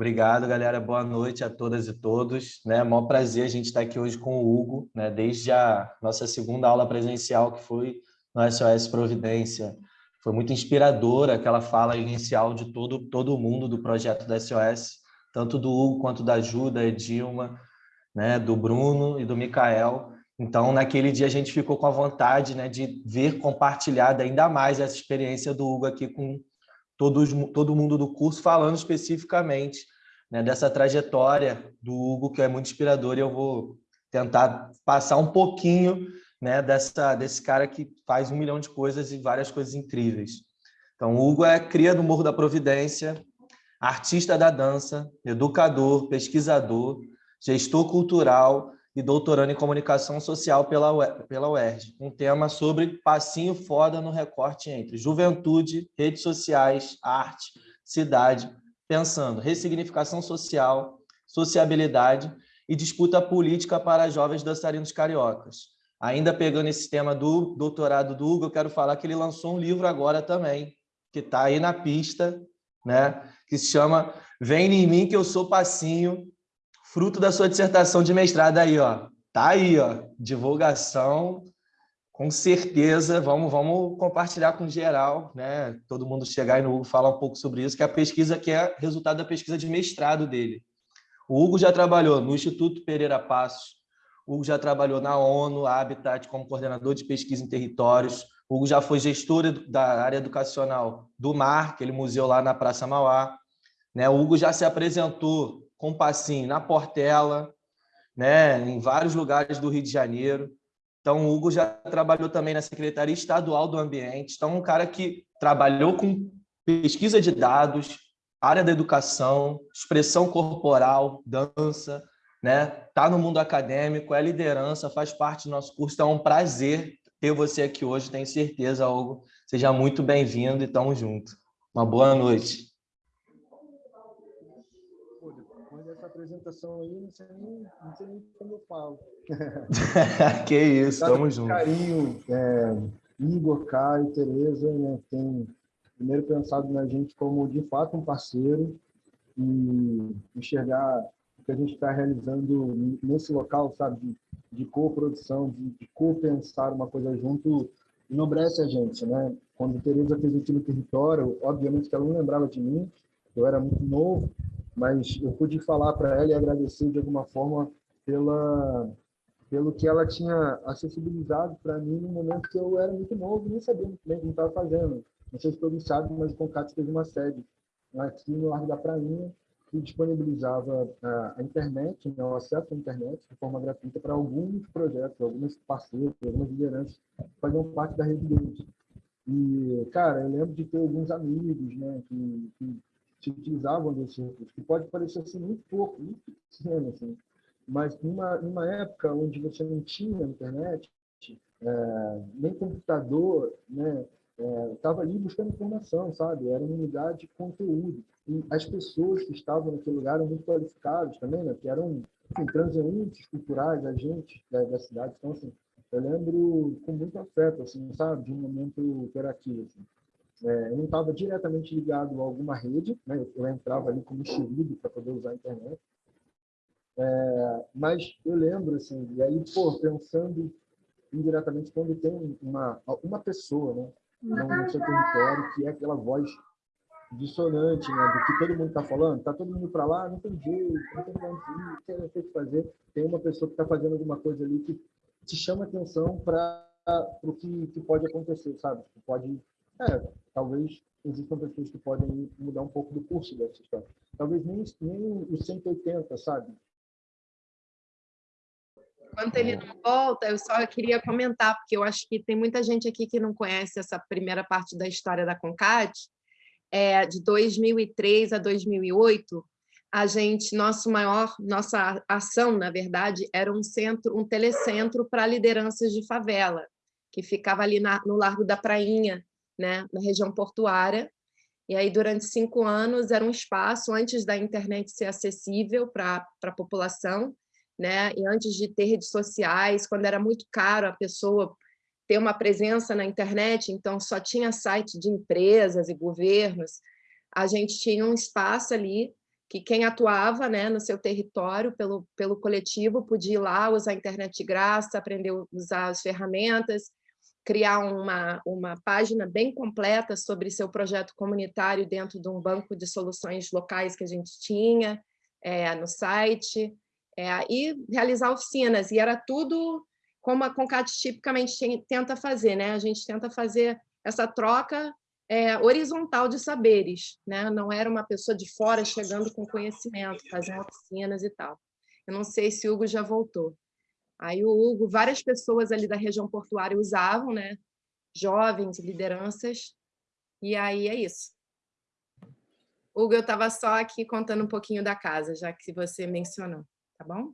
Obrigado, galera. Boa noite a todas e todos. Né? Maior prazer a gente estar aqui hoje com o Hugo, né? desde a nossa segunda aula presencial, que foi no SOS Providência. Foi muito inspiradora aquela fala inicial de todo, todo mundo do projeto da SOS, tanto do Hugo quanto da Ju, Edilma, né? do Bruno e do Mikael. Então, naquele dia, a gente ficou com a vontade né, de ver compartilhada ainda mais essa experiência do Hugo aqui com todos, todo mundo do curso, falando especificamente né, dessa trajetória do Hugo, que é muito inspirador, e eu vou tentar passar um pouquinho né, dessa, desse cara que faz um milhão de coisas e várias coisas incríveis. Então, o Hugo é cria do Morro da Providência, artista da dança, educador, pesquisador, gestor cultural, e doutorando em comunicação social pela, pela UERJ, um tema sobre passinho foda no recorte entre juventude, redes sociais, arte, cidade, pensando ressignificação social, sociabilidade e disputa política para jovens dançarinos cariocas. Ainda pegando esse tema do doutorado do Hugo, eu quero falar que ele lançou um livro agora também, que está aí na pista, né? que se chama Vem em mim que eu sou passinho, fruto da sua dissertação de mestrado aí, ó. Tá aí, ó. Divulgação, com certeza. Vamos, vamos compartilhar com geral, né? Todo mundo chegar aí no Hugo falar um pouco sobre isso, que é a pesquisa que é resultado da pesquisa de mestrado dele. O Hugo já trabalhou no Instituto Pereira Passos, o Hugo já trabalhou na ONU, Habitat, como coordenador de pesquisa em territórios. O Hugo já foi gestor da área educacional do MAR, aquele museu lá na Praça Mauá. Né? O Hugo já se apresentou com passinho na Portela, né, em vários lugares do Rio de Janeiro. Então, o Hugo já trabalhou também na Secretaria Estadual do Ambiente. Então, um cara que trabalhou com pesquisa de dados, área da educação, expressão corporal, dança, né? Tá no mundo acadêmico, é liderança, faz parte do nosso curso. Então, é um prazer ter você aqui hoje, tenho certeza, Hugo. Seja muito bem-vindo e tamo junto. Uma boa noite. Apresentação aí, não sei nem, não sei nem como eu falo. que isso, tamo junto. Carinho, é, Igor, Caio, Tereza, né, tem primeiro pensado na gente como, de fato, um parceiro e enxergar o que a gente está realizando nesse local, sabe, de, de co-produção, de, de co-pensar uma coisa junto, enobrece a gente, né? Quando Tereza fez aqui no território, obviamente que ela não lembrava de mim, eu era muito novo, mas eu pude falar para ela e agradecer de alguma forma pela pelo que ela tinha acessibilizado para mim no momento que eu era muito novo nem sabia muito bem como estava fazendo. Não sei se todos sabem, mas o Concat teve uma sede aqui no Largo da Prainha que disponibilizava a, a internet, né, o acesso à internet de forma gratuita para alguns projetos, alguns parceiros, algumas lideranças que faziam parte da rede deles. E, cara, eu lembro de ter alguns amigos né, que, que se utilizavam desse recurso, que pode parecer assim muito pouco, muito pequeno, assim, mas numa, numa época onde você não tinha internet, é, nem computador, né, estava é, ali buscando informação, sabe? Era um lugar de conteúdo. E as pessoas que estavam naquele lugar eram muito qualificadas também, né? Que eram enfim, transeuntes culturais, agentes da, da cidade. Então, assim, eu lembro com muito afeto, assim, sabe? De um momento por aqui, assim. É, eu não estava diretamente ligado a alguma rede, né? eu entrava ali como xerido para poder usar a internet. É, mas eu lembro, assim, e aí, pô, pensando indiretamente, quando tem uma, uma pessoa né, no seu território que é aquela voz dissonante, né, do que todo mundo está falando, está todo mundo para lá, não tem jeito, não tem como ir, o que fazer, tem uma pessoa que está fazendo alguma coisa ali que te chama atenção para o que, que pode acontecer, sabe? Pode é, talvez existam pessoas que podem mudar um pouco do curso dessa história. Talvez nem, nem os 180, sabe? Enquanto ele não volta, eu só queria comentar, porque eu acho que tem muita gente aqui que não conhece essa primeira parte da história da CONCAT. É, de 2003 a 2008, a gente, nosso maior, nossa ação, na verdade, era um centro, um telecentro para lideranças de favela, que ficava ali na, no Largo da Prainha, né, na região portuária. E aí, durante cinco anos, era um espaço, antes da internet ser acessível para a população, né, e antes de ter redes sociais, quando era muito caro a pessoa ter uma presença na internet, então só tinha site de empresas e governos, a gente tinha um espaço ali que quem atuava né, no seu território, pelo, pelo coletivo, podia ir lá usar a internet de graça, aprender a usar as ferramentas, criar uma, uma página bem completa sobre seu projeto comunitário dentro de um banco de soluções locais que a gente tinha é, no site, é, e realizar oficinas, e era tudo como a Concat tipicamente tenta fazer, né? a gente tenta fazer essa troca é, horizontal de saberes, né? não era uma pessoa de fora chegando com conhecimento, fazendo oficinas e tal. Eu não sei se o Hugo já voltou. Aí o Hugo, várias pessoas ali da região portuária usavam, né? jovens, lideranças, e aí é isso. Hugo, eu estava só aqui contando um pouquinho da casa, já que você mencionou, tá bom?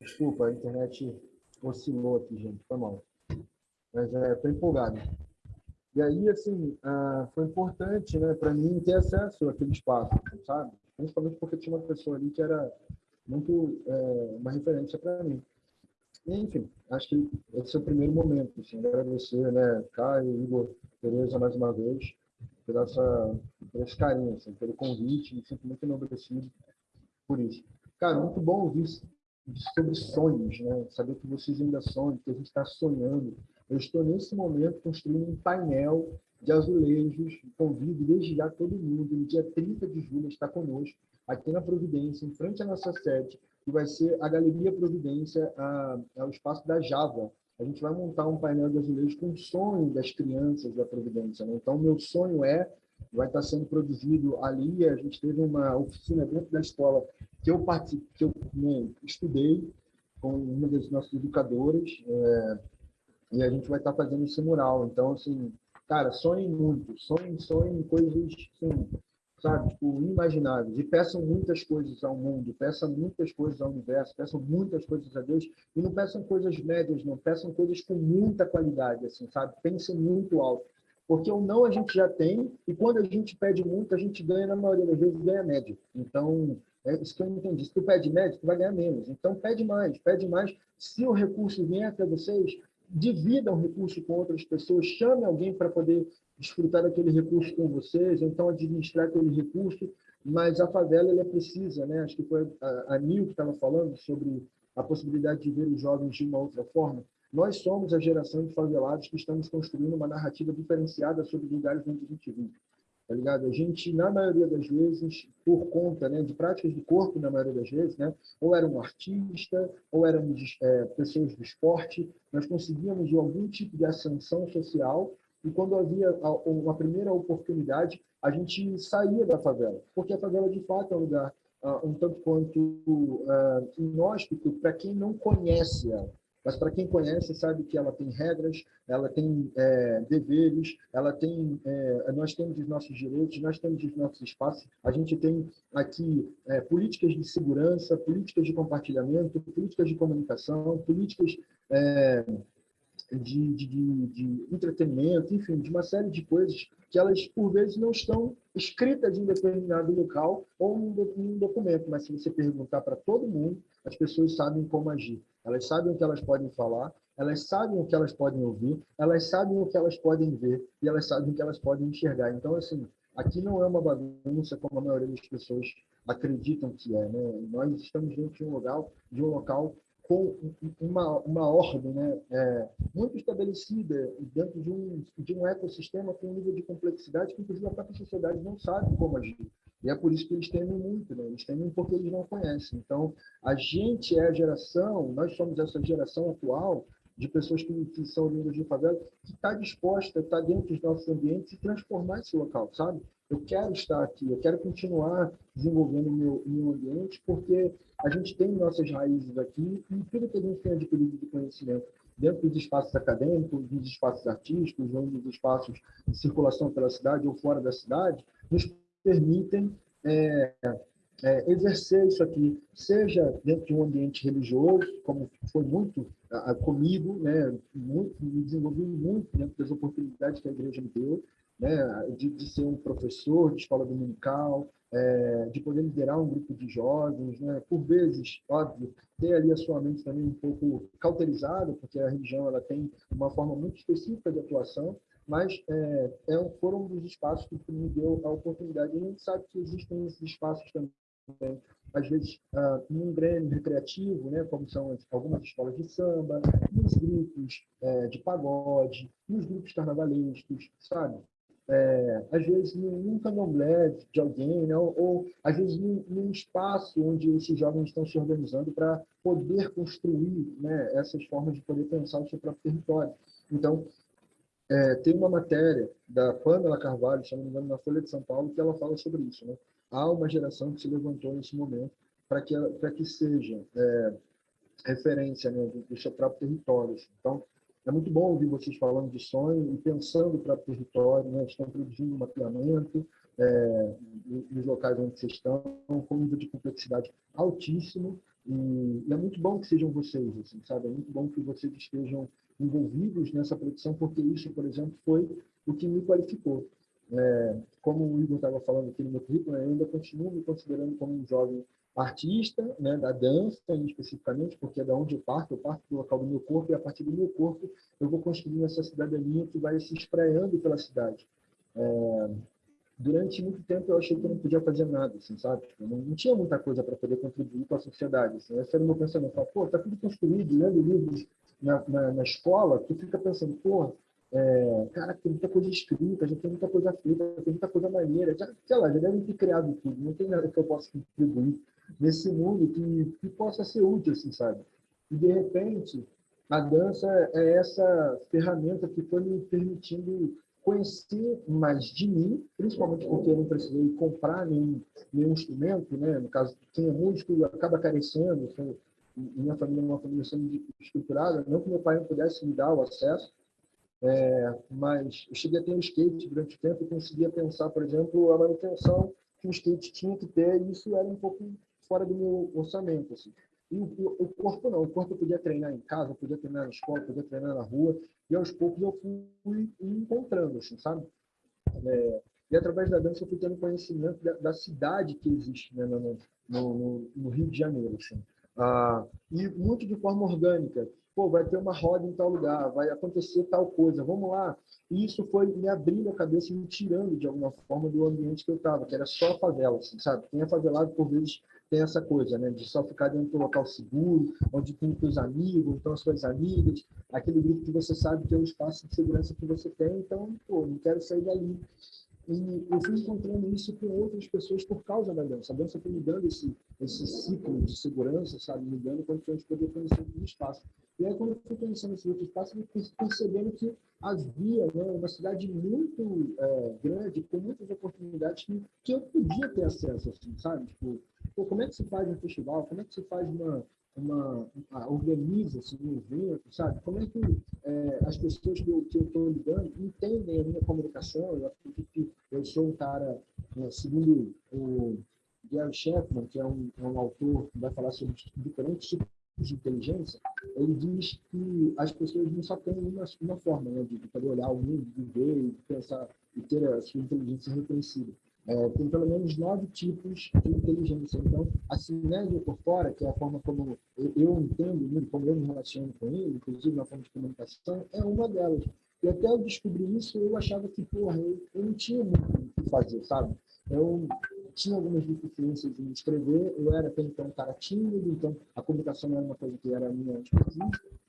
Desculpa, a internet oscilou aqui, gente, foi mal. Mas é, estou empolgado. E aí, assim, ah, foi importante né, para mim ter acesso àquele espaço, sabe? Principalmente porque tinha uma pessoa ali que era muito é, uma referência para mim. E, enfim, acho que esse é o primeiro momento. Assim, agradecer, né, Caio, Igor, Tereza, mais uma vez, por, essa, por esse carinho, assim, pelo convite, me sinto muito enobrecido por isso. Cara, muito bom ouvir sobre sonhos, né? saber que vocês ainda sonham, que a gente está sonhando, eu estou, nesse momento, construindo um painel de azulejos. Convido desde já todo mundo, no dia 30 de julho, está conosco, aqui na Providência, em frente à nossa sede, que vai ser a Galeria Providência, a, a, o espaço da Java. A gente vai montar um painel de azulejos com o sonho das crianças da Providência. Né? Então, meu sonho é, vai estar sendo produzido ali, a gente teve uma oficina dentro da escola que eu, participei, que eu né, estudei com uma das nossas educadoras, é, e a gente vai estar fazendo esse mural. Então, assim, cara, sonhem muito, sonhem, sonhem coisas, assim, sabe, tipo, imagináveis. E peçam muitas coisas ao mundo, peçam muitas coisas ao universo, peçam muitas coisas a Deus. E não peçam coisas médias, não. Peçam coisas com muita qualidade, assim, sabe? Pensem muito alto. Porque o não a gente já tem, e quando a gente pede muito, a gente ganha, na maioria das vezes, ganha médio. Então, é isso que eu entendi. Se tu pede médio, tu vai ganhar menos. Então, pede mais, pede mais. Se o recurso vier até vocês, divida um recurso com outras pessoas, chame alguém para poder desfrutar daquele recurso com vocês, então administrar aquele recurso, mas a favela ela precisa, né? Acho que foi a, a Nil que estava falando sobre a possibilidade de ver os jovens de uma outra forma. Nós somos a geração de favelados que estamos construindo uma narrativa diferenciada sobre lugares onde a gente vive tá ligado? A gente, na maioria das vezes, por conta né, de práticas do corpo, na maioria das vezes, né, ou era um artista, ou éramos é, pessoas do esporte, nós conseguíamos algum tipo de ascensão social e quando havia uma primeira oportunidade, a gente saía da favela, porque a favela, de fato, é um lugar uh, um tanto quanto uh, inóspito para quem não conhece ela. Mas para quem conhece, sabe que ela tem regras, ela tem é, deveres, ela tem, é, nós temos os nossos direitos, nós temos os nossos espaços. A gente tem aqui é, políticas de segurança, políticas de compartilhamento, políticas de comunicação, políticas é, de, de, de, entretenimento, enfim, de uma série de coisas que elas, por vezes, não estão escritas em determinado local ou em um documento, mas se você perguntar para todo mundo, as pessoas sabem como agir. Elas sabem o que elas podem falar, elas sabem o que elas podem ouvir, elas sabem o que elas podem ver e elas sabem o que elas podem enxergar. Então, assim, aqui não é uma bagunça como a maioria das pessoas acreditam que é. Né? Nós estamos dentro de um local, de um local com uma, uma ordem né, é, muito estabelecida dentro de um, de um ecossistema com um nível de complexidade que, inclusive, a própria sociedade não sabe como agir. E é por isso que eles temem muito, né? eles temem porque eles não conhecem. Então, a gente é a geração, nós somos essa geração atual de pessoas que, que são vindas de favela, que está disposta a estar dentro dos nossos ambientes e transformar esse local, sabe? Eu quero estar aqui, eu quero continuar desenvolvendo meu, meu ambiente, porque a gente tem nossas raízes aqui e tudo que a gente tem adquirido de conhecimento dentro dos espaços acadêmicos, dos espaços artísticos, dos espaços de circulação pela cidade ou fora da cidade, nos permitem é, é, exercer isso aqui, seja dentro de um ambiente religioso, como foi muito comigo, né, muito, me desenvolvi muito dentro das oportunidades que a igreja me deu, né, de, de ser um professor de escola dominical, é, de poder liderar um grupo de jovens, né, por vezes, óbvio, ter ali a sua mente também um pouco cauterizada, porque a religião ela tem uma forma muito específica de atuação, mas é, é, foram um dos espaços que me deu a oportunidade. A gente sabe que existem esses espaços também, às vezes, uh, num grêmio recreativo, né, como são algumas escolas de samba, nos grupos é, de pagode, nos grupos carnavalescos, sabe? É, às vezes num candomblé de alguém, né? ou, ou às vezes num, num, espaço onde esses jovens estão se organizando para poder construir né, essas formas de poder pensar o seu próprio território. Então, é, tem uma matéria da Pamela Carvalho, se não me engano, na Folha de São Paulo, que ela fala sobre isso. Né? Há uma geração que se levantou nesse momento para que, que seja é, referência né, do, do seu próprio território. Então, é muito bom ouvir vocês falando de sonho e pensando para o território, né? estão produzindo um mapeamento é, nos locais onde vocês estão, com um nível de complexidade altíssimo, e, é muito bom que sejam vocês, assim, sabe? É muito bom que vocês estejam envolvidos nessa produção, porque isso, por exemplo, foi o que me qualificou. É, como o Igor estava falando aqui no meu currículo, eu ainda continuo me considerando como um jovem artista, né, da dança especificamente, porque é da onde eu parto, eu parto do local do meu corpo e a partir do meu corpo eu vou construindo essa cidadania que vai se espraiando pela cidade. É, durante muito tempo eu achei que eu não podia fazer nada, assim, sabe? Tipo, não, não, tinha muita coisa para poder contribuir com a sociedade. Assim. Esse era o meu pensamento. Falo, pô, tá tudo construído, lendo livros na, na, na escola, tu fica pensando, pô, é, cara, tem muita coisa escrita, já tem muita coisa feita, tem muita coisa maneira, já, sei lá, já devem ter criado tudo, não tem nada que eu possa contribuir nesse mundo que, que possa ser útil, assim, sabe? E, de repente, a dança é essa ferramenta que foi me permitindo conhecer mais de mim, principalmente porque eu não precisei comprar nenhum, nenhum instrumento, né? No caso, quem é músico acaba carecendo, assim, minha família é uma família estruturada, não que meu pai não pudesse me dar o acesso, é, mas eu cheguei a ter um skate durante o tempo e conseguia pensar, por exemplo, a manutenção que o skate tinha que ter, e isso era um pouco fora do meu orçamento. Assim. E o, o, corpo não, o corpo eu podia treinar em casa, podia treinar na escola, podia treinar na rua, e aos poucos eu fui encontrando, assim, sabe? É, e através da dança eu fui tendo conhecimento da, da cidade que existe né, no, no, no, Rio de Janeiro. Assim. Ah, e muito de forma orgânica. Pô, vai ter uma roda em tal lugar, vai acontecer tal coisa, vamos lá. E isso foi me abrindo a cabeça e me tirando, de alguma forma, do ambiente que eu estava, que era só favela, assim, sabe? É favelado, por vezes, tem essa coisa, né, de só ficar dentro do local seguro, onde tem os amigos, então as suas amigas, aquele grupo que você sabe que é o espaço de segurança que você tem, então, pô, não quero sair dali. E eu fui encontrando isso com outras pessoas por causa da dança. A dança foi me dando esse, esse ciclo de segurança, sabe? Me dando condições de poder conhecer outros espaços. E aí, quando eu fui conhecendo esse outro espaço, eu fui percebendo que havia né, uma cidade muito é, grande, com muitas oportunidades que, que eu podia ter acesso, assim, sabe? Tipo, pô, como é que se faz um festival? Como é que se faz uma, uma, uma organiza-se um evento, sabe? Como é que é, as pessoas que eu estou lidando entendem a minha comunicação? Eu acredito que eu sou um cara, né, segundo o Gary Chapman, que é um, é um autor que vai falar sobre diferentes tipos de inteligência, ele diz que as pessoas não só têm uma, uma forma né, de poder olhar o mundo, de ver e pensar e ter a sua inteligência reconhecida é, tem pelo menos nove tipos de inteligência. Então, a por fora, que é a forma como eu, eu entendo como eu me relaciono com ele, inclusive na forma de comunicação, é uma delas. E até eu descobrir isso, eu achava que, porra, eu, eu não tinha muito o que fazer, sabe? Eu tinha algumas deficiências em escrever, eu era até então um cara tímido, então a comunicação era uma coisa que era minha expertise,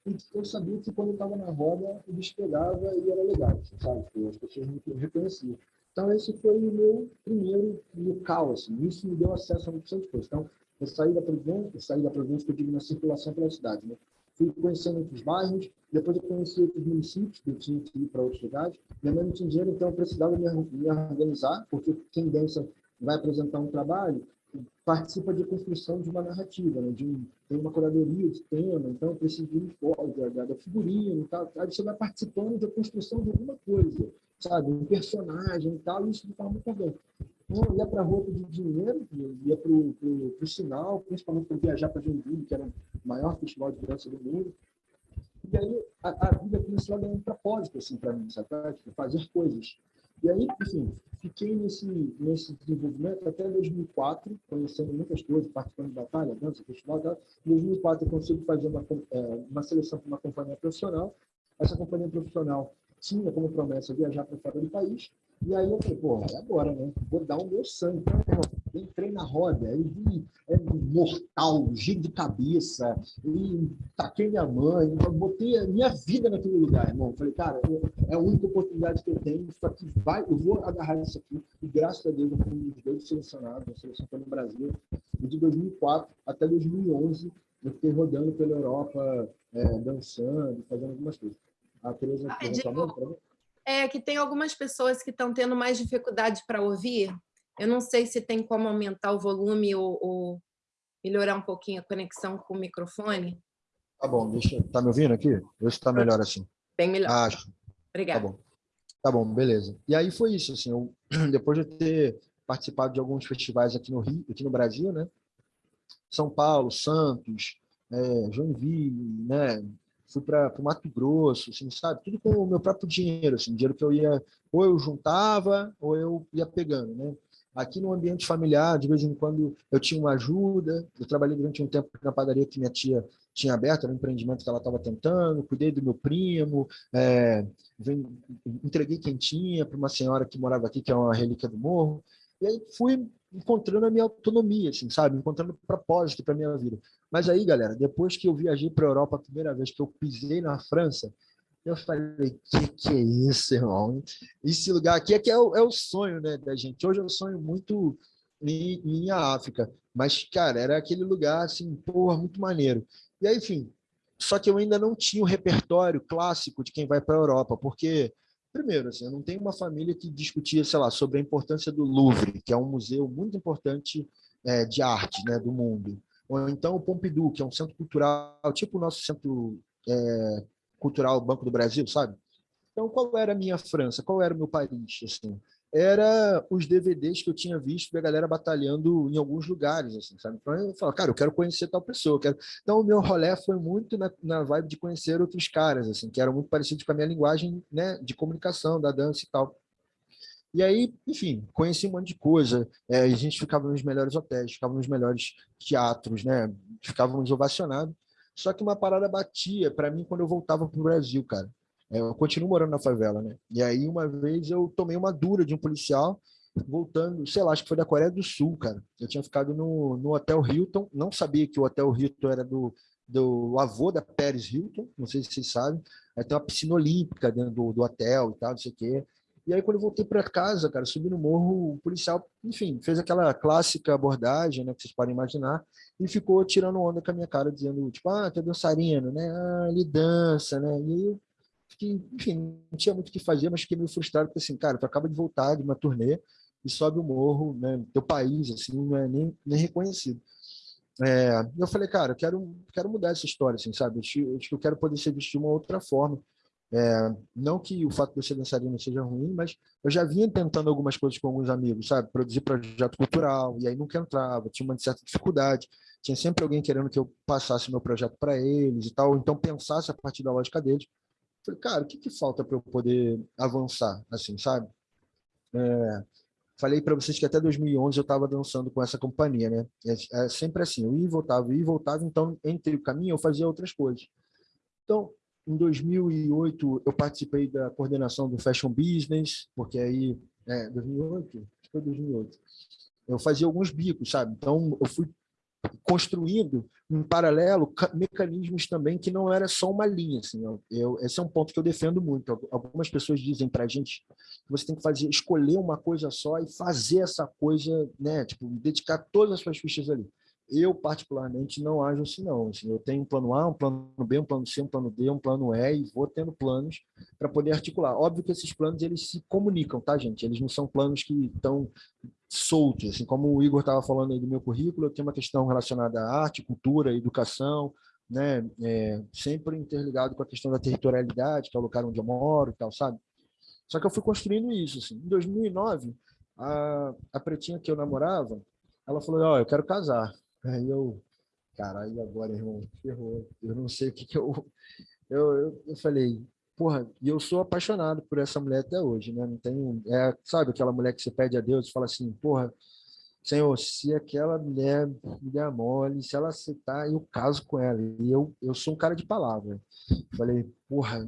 e eu sabia que quando eu estava na roda, eu despegava e era legal, sabe? As pessoas me reconheciam. Então, esse foi o meu primeiro local, assim. Isso me deu acesso a muitas coisas. Então, eu saí da província, eu saí da província que eu digo na circulação pela cidade, né? Fui conhecendo outros bairros, depois eu conheci outros municípios, que eu tinha que ir para outros lugares. Minha mãe não tinha dinheiro, então eu precisava me, me organizar, porque quem dança vai apresentar um trabalho, participa de construção de uma narrativa, né? de um, tem uma curadoria de tema, então precisa de um da, da figurino tal. Aí você vai participando da construção de alguma coisa sabe, um personagem e tal, isso de forma muito orgânica. Então, ia para a rua de dinheiro, ia para o sinal, principalmente para viajar para Joinville, que era o maior festival de dança do mundo. E aí a, a vida começou a ganhar um propósito assim, para mim, sabe? Tipo, fazer coisas. E aí, enfim, fiquei nesse, nesse desenvolvimento até 2004, conhecendo muitas coisas, participando de batalha, dança, festival. Em 2004, eu consigo fazer uma, é, uma seleção para uma companhia profissional. Essa companhia profissional tinha como promessa viajar para fora do país. E aí eu falei, pô, é agora, né? Vou dar o meu sangue. Então, entrei na roda, aí vi é, mortal, giro de cabeça, e taquei minha mãe, botei a minha vida naquele lugar, irmão. Falei, cara, é a única oportunidade que eu tenho, isso aqui vai, eu vou agarrar isso aqui. E graças a Deus eu fui um dos dois selecionados, a seleção foi no Brasil. E de 2004 até 2011 eu fiquei rodando pela Europa, é, dançando, fazendo algumas coisas. A Tereza ah, digo, é que tem algumas pessoas que estão tendo mais dificuldade para ouvir. Eu não sei se tem como aumentar o volume ou, ou melhorar um pouquinho a conexão com o microfone. Tá bom, deixa. Tá me ouvindo aqui? Vê se está melhor assim. Bem melhor. Acho. Obrigada. Tá bom. Tá bom, beleza. E aí foi isso, assim, eu, depois de ter participado de alguns festivais aqui no Rio, aqui no Brasil, né? São Paulo, Santos, é, Joinville, né? Fui para o Mato Grosso, assim, sabe? Tudo com o meu próprio dinheiro, assim, dinheiro que eu ia, ou eu juntava, ou eu ia pegando, né? Aqui no ambiente familiar, de vez em quando eu tinha uma ajuda. Eu trabalhei durante um tempo na padaria que minha tia tinha aberto, era um empreendimento que ela estava tentando. Cuidei do meu primo, é, vem, entreguei quentinha para uma senhora que morava aqui, que é uma relíquia do morro. E aí fui encontrando a minha autonomia, assim, sabe? Encontrando propósito para minha vida. Mas aí, galera, depois que eu viajei para a Europa a primeira vez que eu pisei na França, eu falei, que que é isso, irmão? Esse lugar aqui é que é o, é o sonho né, da gente. Hoje eu sonho muito em, em África, mas, cara, era aquele lugar, assim, porra, muito maneiro. E aí, enfim, só que eu ainda não tinha o repertório clássico de quem vai para a Europa, porque, primeiro, assim, eu não tenho uma família que discutia, sei lá, sobre a importância do Louvre, que é um museu muito importante é, de arte né, do mundo. Ou então o Pompidou, que é um centro cultural, tipo o nosso centro é, cultural Banco do Brasil, sabe? Então, qual era a minha França? Qual era o meu Paris? Assim? Era os DVDs que eu tinha visto da galera batalhando em alguns lugares, assim, sabe? Então, eu falava, cara, eu quero conhecer tal pessoa. Quero... Então, o meu rolê foi muito na, na vibe de conhecer outros caras, assim, que eram muito parecidos com a minha linguagem né, de comunicação, da dança e tal. E aí, enfim, conheci um monte de coisa. É, a gente ficava nos melhores hotéis, ficava nos melhores teatros, né? Ficávamos ovacionados. Só que uma parada batia para mim quando eu voltava para o Brasil, cara. É, eu continuo morando na favela, né? E aí, uma vez, eu tomei uma dura de um policial, voltando, sei lá, acho que foi da Coreia do Sul, cara. Eu tinha ficado no, no Hotel Hilton, não sabia que o Hotel Hilton era do, do avô da Pérez Hilton, não sei se vocês sabem. Aí tem uma piscina olímpica dentro do, do hotel e tal, não sei o quê. E aí, quando eu voltei para casa, cara, subi no morro, o policial, enfim, fez aquela clássica abordagem, né, que vocês podem imaginar, e ficou tirando onda com a minha cara, dizendo, tipo, ah, tu é dançarino, né? Ah, ele dança, né? E eu fiquei, enfim, não tinha muito o que fazer, mas fiquei meio frustrado, porque assim, cara, tu acaba de voltar de uma turnê e sobe o morro, né? Teu país, assim, não é nem, nem reconhecido. É, eu falei, cara, eu quero, quero mudar essa história, assim, sabe? Eu acho que eu quero poder ser visto de uma outra forma. É, não que o fato de eu ser dançarino seja ruim, mas eu já vinha tentando algumas coisas com alguns amigos, sabe? Produzir projeto cultural, e aí nunca entrava, tinha uma certa dificuldade, tinha sempre alguém querendo que eu passasse meu projeto para eles e tal, então pensasse a partir da lógica deles. Falei, cara, o que, que falta para eu poder avançar, assim, sabe? É, falei para vocês que até 2011 eu estava dançando com essa companhia, né? É, é sempre assim, eu ia e voltava, ia e voltava, então entre o caminho eu fazia outras coisas. Então, em 2008, eu participei da coordenação do Fashion Business, porque aí, é, 2008? Acho foi 2008. Eu fazia alguns bicos, sabe? Então, eu fui construindo em paralelo mecanismos também que não era só uma linha. Assim, eu, eu, esse é um ponto que eu defendo muito. Algumas pessoas dizem para a gente que você tem que fazer, escolher uma coisa só e fazer essa coisa, né? Tipo, dedicar todas as suas fichas ali. Eu, particularmente, não ajo assim, não. Assim, eu tenho um plano A, um plano B, um plano C, um plano D, um plano E, e vou tendo planos para poder articular. Óbvio que esses planos, eles se comunicam, tá, gente? Eles não são planos que estão soltos. Assim, como o Igor estava falando aí do meu currículo, eu tenho uma questão relacionada à arte, cultura, educação, né? É, sempre interligado com a questão da territorialidade, que é o lugar onde eu moro e tal, sabe? Só que eu fui construindo isso. Assim. Em 2009, a, a pretinha que eu namorava, ela falou, ó, oh, eu quero casar. Aí eu, caralho, agora, irmão, ferrou. Eu não sei o que que eu... Eu, eu, eu falei, porra, e eu sou apaixonado por essa mulher até hoje, né? Não tenho, é, sabe aquela mulher que você pede a Deus e fala assim, porra, Senhor, se aquela mulher me der mole, se ela aceitar, eu caso com ela. E eu, eu sou um cara de palavra. Falei, porra,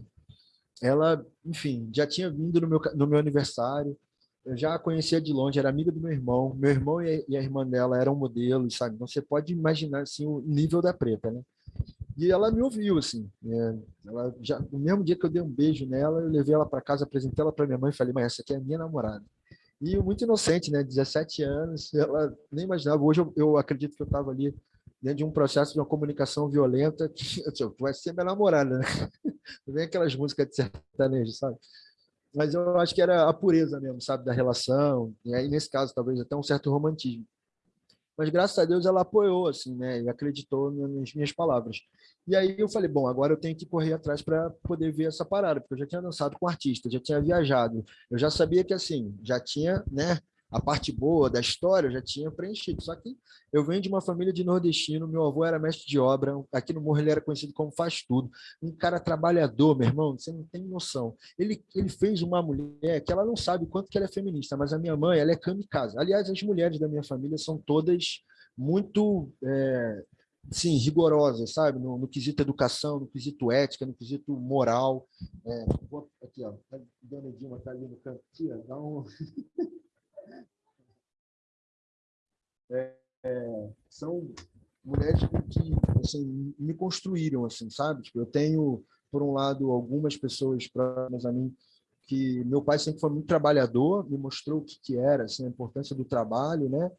ela, enfim, já tinha vindo no meu, no meu aniversário, eu já a conhecia de longe, era amiga do meu irmão, meu irmão e a irmã dela eram modelos, sabe? Então você pode imaginar assim, o nível da preta, né? E ela me ouviu, assim. É, ela já, no mesmo dia que eu dei um beijo nela, eu levei ela para casa, apresentei ela para minha mãe e falei, mãe, essa aqui é a minha namorada. E muito inocente, né? 17 anos, ela nem imaginava. Hoje eu, eu acredito que eu estava ali dentro de um processo de uma comunicação violenta, que tu vai ser minha namorada, né? Vem aquelas músicas de sertanejo, sabe? Mas eu acho que era a pureza mesmo, sabe, da relação, e aí nesse caso talvez até um certo romantismo. Mas graças a Deus ela apoiou, assim, né, e acreditou nas minhas palavras. E aí eu falei, bom, agora eu tenho que correr atrás para poder ver essa parada, porque eu já tinha dançado com artista, já tinha viajado, eu já sabia que, assim, já tinha, né, a parte boa da história eu já tinha preenchido. Só que eu venho de uma família de nordestino, meu avô era mestre de obra, aqui no Morro ele era conhecido como faz tudo. Um cara trabalhador, meu irmão, você não tem noção. Ele, ele fez uma mulher que ela não sabe quanto que ela é feminista, mas a minha mãe, ela é kamikaze. Aliás, as mulheres da minha família são todas muito é, sim, rigorosas, sabe? No, no, quesito educação, no quesito ética, no quesito moral. É, vou, aqui, ó, a dona Dilma está ali no canto, aqui, ó, dá um... é, é, são mulheres que assim, me construíram, assim, sabe? Tipo, eu tenho, por um lado, algumas pessoas próximas a mim que meu pai sempre foi muito trabalhador, me mostrou o que, que era, assim, a importância do trabalho, né?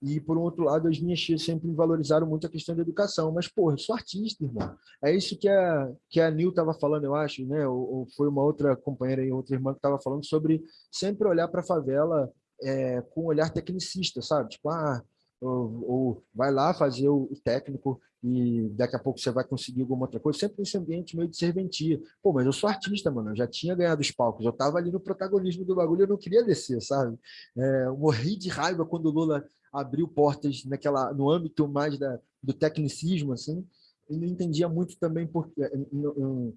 E, por um outro lado, as minhas tias sempre valorizaram muito a questão da educação. Mas, porra, eu sou artista, irmão. É isso que a, que a Nil estava falando, eu acho, né? Ou, ou, foi uma outra companheira e outra irmã que estava falando sobre sempre olhar para a favela é, com um olhar tecnicista, sabe? Tipo, ah, ou, ou, vai lá fazer o técnico e daqui a pouco você vai conseguir alguma outra coisa, sempre nesse ambiente meio de serventia. Pô, mas eu sou artista, mano, eu já tinha ganhado os palcos, eu tava ali no protagonismo do bagulho, eu não queria descer, sabe? É, eu morri de raiva quando o Lula abriu portas naquela, no âmbito mais da, do tecnicismo, assim, e não entendia muito também por, é, não,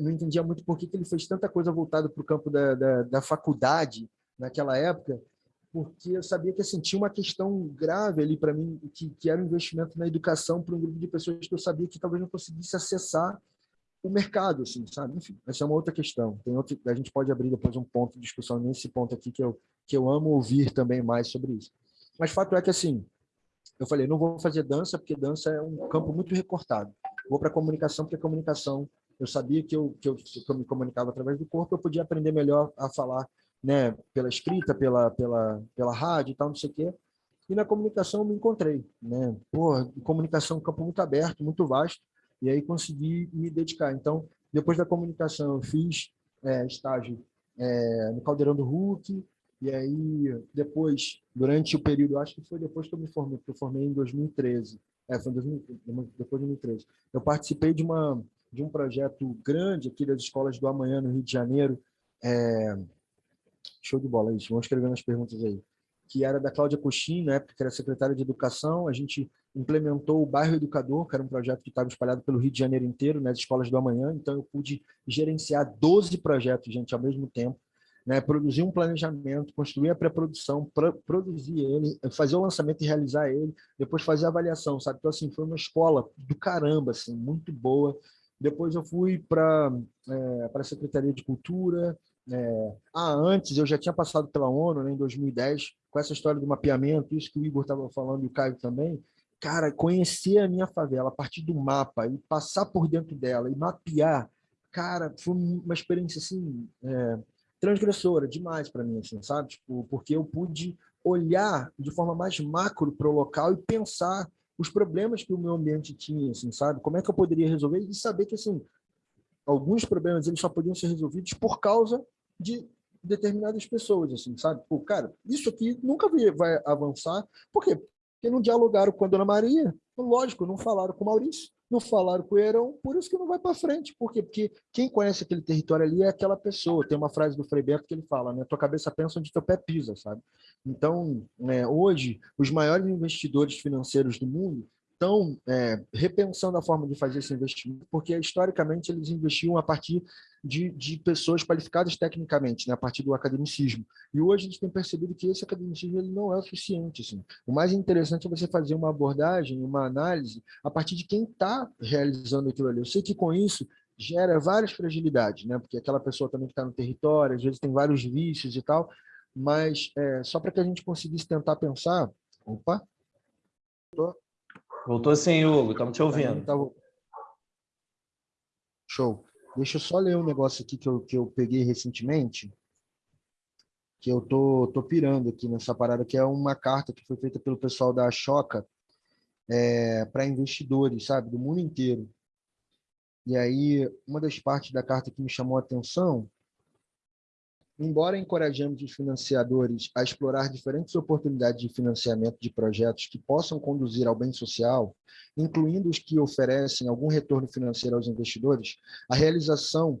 não entendia muito por que ele fez tanta coisa voltada para o campo da, da, da faculdade naquela época, porque eu sabia que assim, tinha uma questão grave ali para mim, que, que era um investimento na educação para um grupo de pessoas que eu sabia que talvez não conseguisse acessar o mercado, assim, sabe? Enfim, essa é uma outra questão. Tem outro, a gente pode abrir depois um ponto de discussão nesse ponto aqui que eu, que eu amo ouvir também mais sobre isso. Mas fato é que, assim, eu falei, não vou fazer dança, porque dança é um campo muito recortado. Vou para comunicação, porque a comunicação, eu sabia que eu, que eu, que eu me comunicava através do corpo, eu podia aprender melhor a falar né, pela escrita, pela, pela, pela rádio e tal, não sei o quê. E na comunicação me encontrei. Né? Porra, comunicação é um campo muito aberto, muito vasto, e aí consegui me dedicar. Então, depois da comunicação, eu fiz é, estágio é, no Caldeirão do Hulk, e aí depois, durante o período, acho que foi depois que eu me formei, porque eu formei em 2013, é, foi em 2000, depois de 2013, eu participei de, uma, de um projeto grande aqui das escolas do amanhã no Rio de Janeiro, é, Show de bola, isso. Vamos escrever nas perguntas aí. Que era da Cláudia Coxim, né, que era secretária de Educação. A gente implementou o Bairro Educador, que era um projeto que estava espalhado pelo Rio de Janeiro inteiro, nas escolas do amanhã. Então, eu pude gerenciar 12 projetos, gente, ao mesmo tempo. Né, produzir um planejamento, construir a pré-produção, produzir ele, fazer o lançamento e realizar ele, depois fazer a avaliação, sabe? Então, assim, foi uma escola do caramba, assim, muito boa. Depois eu fui para é, a Secretaria de Cultura, é, ah, antes eu já tinha passado pela ONU né, em 2010, com essa história do mapeamento, isso que o Igor estava falando e o Caio também. Cara, conhecer a minha favela a partir do mapa e passar por dentro dela e mapear, cara, foi uma experiência assim, é, transgressora demais para mim, assim, sabe? Tipo, porque eu pude olhar de forma mais macro para o local e pensar os problemas que o meu ambiente tinha, assim, sabe? Como é que eu poderia resolver e saber que assim alguns problemas eles só podiam ser resolvidos por causa de determinadas pessoas, assim, sabe? Pô, cara, isso aqui nunca vai avançar. Por quê? Porque não dialogaram com a Dona Maria, lógico, não falaram com o Maurício, não falaram com o Heron, por isso que não vai para frente. Por quê? Porque quem conhece aquele território ali é aquela pessoa. Tem uma frase do Frei Beto que ele fala, né? Tua cabeça pensa onde teu pé pisa, sabe? Então, né, hoje, os maiores investidores financeiros do mundo estão é, repensando a forma de fazer esse investimento, porque historicamente eles investiam a partir de, de pessoas qualificadas tecnicamente, né, a partir do academicismo. E hoje gente tem percebido que esse academicismo ele não é o suficiente. Assim. O mais interessante é você fazer uma abordagem, uma análise, a partir de quem está realizando aquilo ali. Eu sei que com isso gera várias fragilidades, né? Porque aquela pessoa também que está no território, às vezes tem vários vícios e tal, mas é, só para que a gente conseguisse tentar pensar... Opa! Voltou sim, Hugo, estamos te ouvindo. Tá... Show. Deixa eu só ler um negócio aqui que eu, que eu peguei recentemente, que eu tô, tô pirando aqui nessa parada, que é uma carta que foi feita pelo pessoal da Choca é, para investidores, sabe, do mundo inteiro. E aí, uma das partes da carta que me chamou a atenção Embora encorajemos os financiadores a explorar diferentes oportunidades de financiamento de projetos que possam conduzir ao bem social, incluindo os que oferecem algum retorno financeiro aos investidores, a realização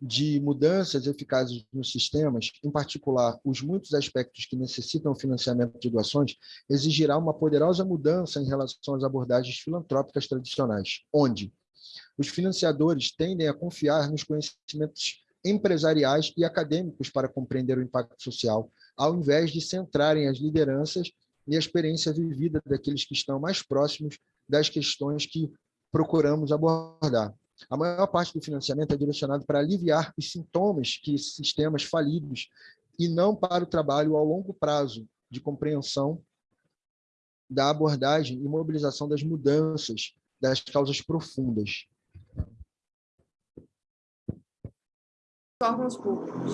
de mudanças eficazes nos sistemas, em particular os muitos aspectos que necessitam financiamento de doações, exigirá uma poderosa mudança em relação às abordagens filantrópicas tradicionais, onde os financiadores tendem a confiar nos conhecimentos empresariais e acadêmicos para compreender o impacto social, ao invés de centrarem as lideranças e a experiência vivida daqueles que estão mais próximos das questões que procuramos abordar. A maior parte do financiamento é direcionado para aliviar os sintomas que sistemas falidos e não para o trabalho ao longo prazo de compreensão da abordagem e mobilização das mudanças das causas profundas. Órgãos públicos.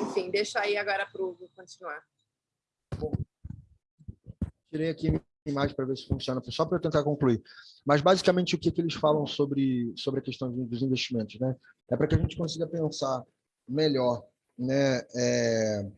Enfim, deixa aí agora para o continuar. Tirei aqui a imagem para ver se funciona, só para eu tentar concluir. Mas, basicamente, o que, que eles falam sobre, sobre a questão dos investimentos? Né? É para que a gente consiga pensar melhor, né? É,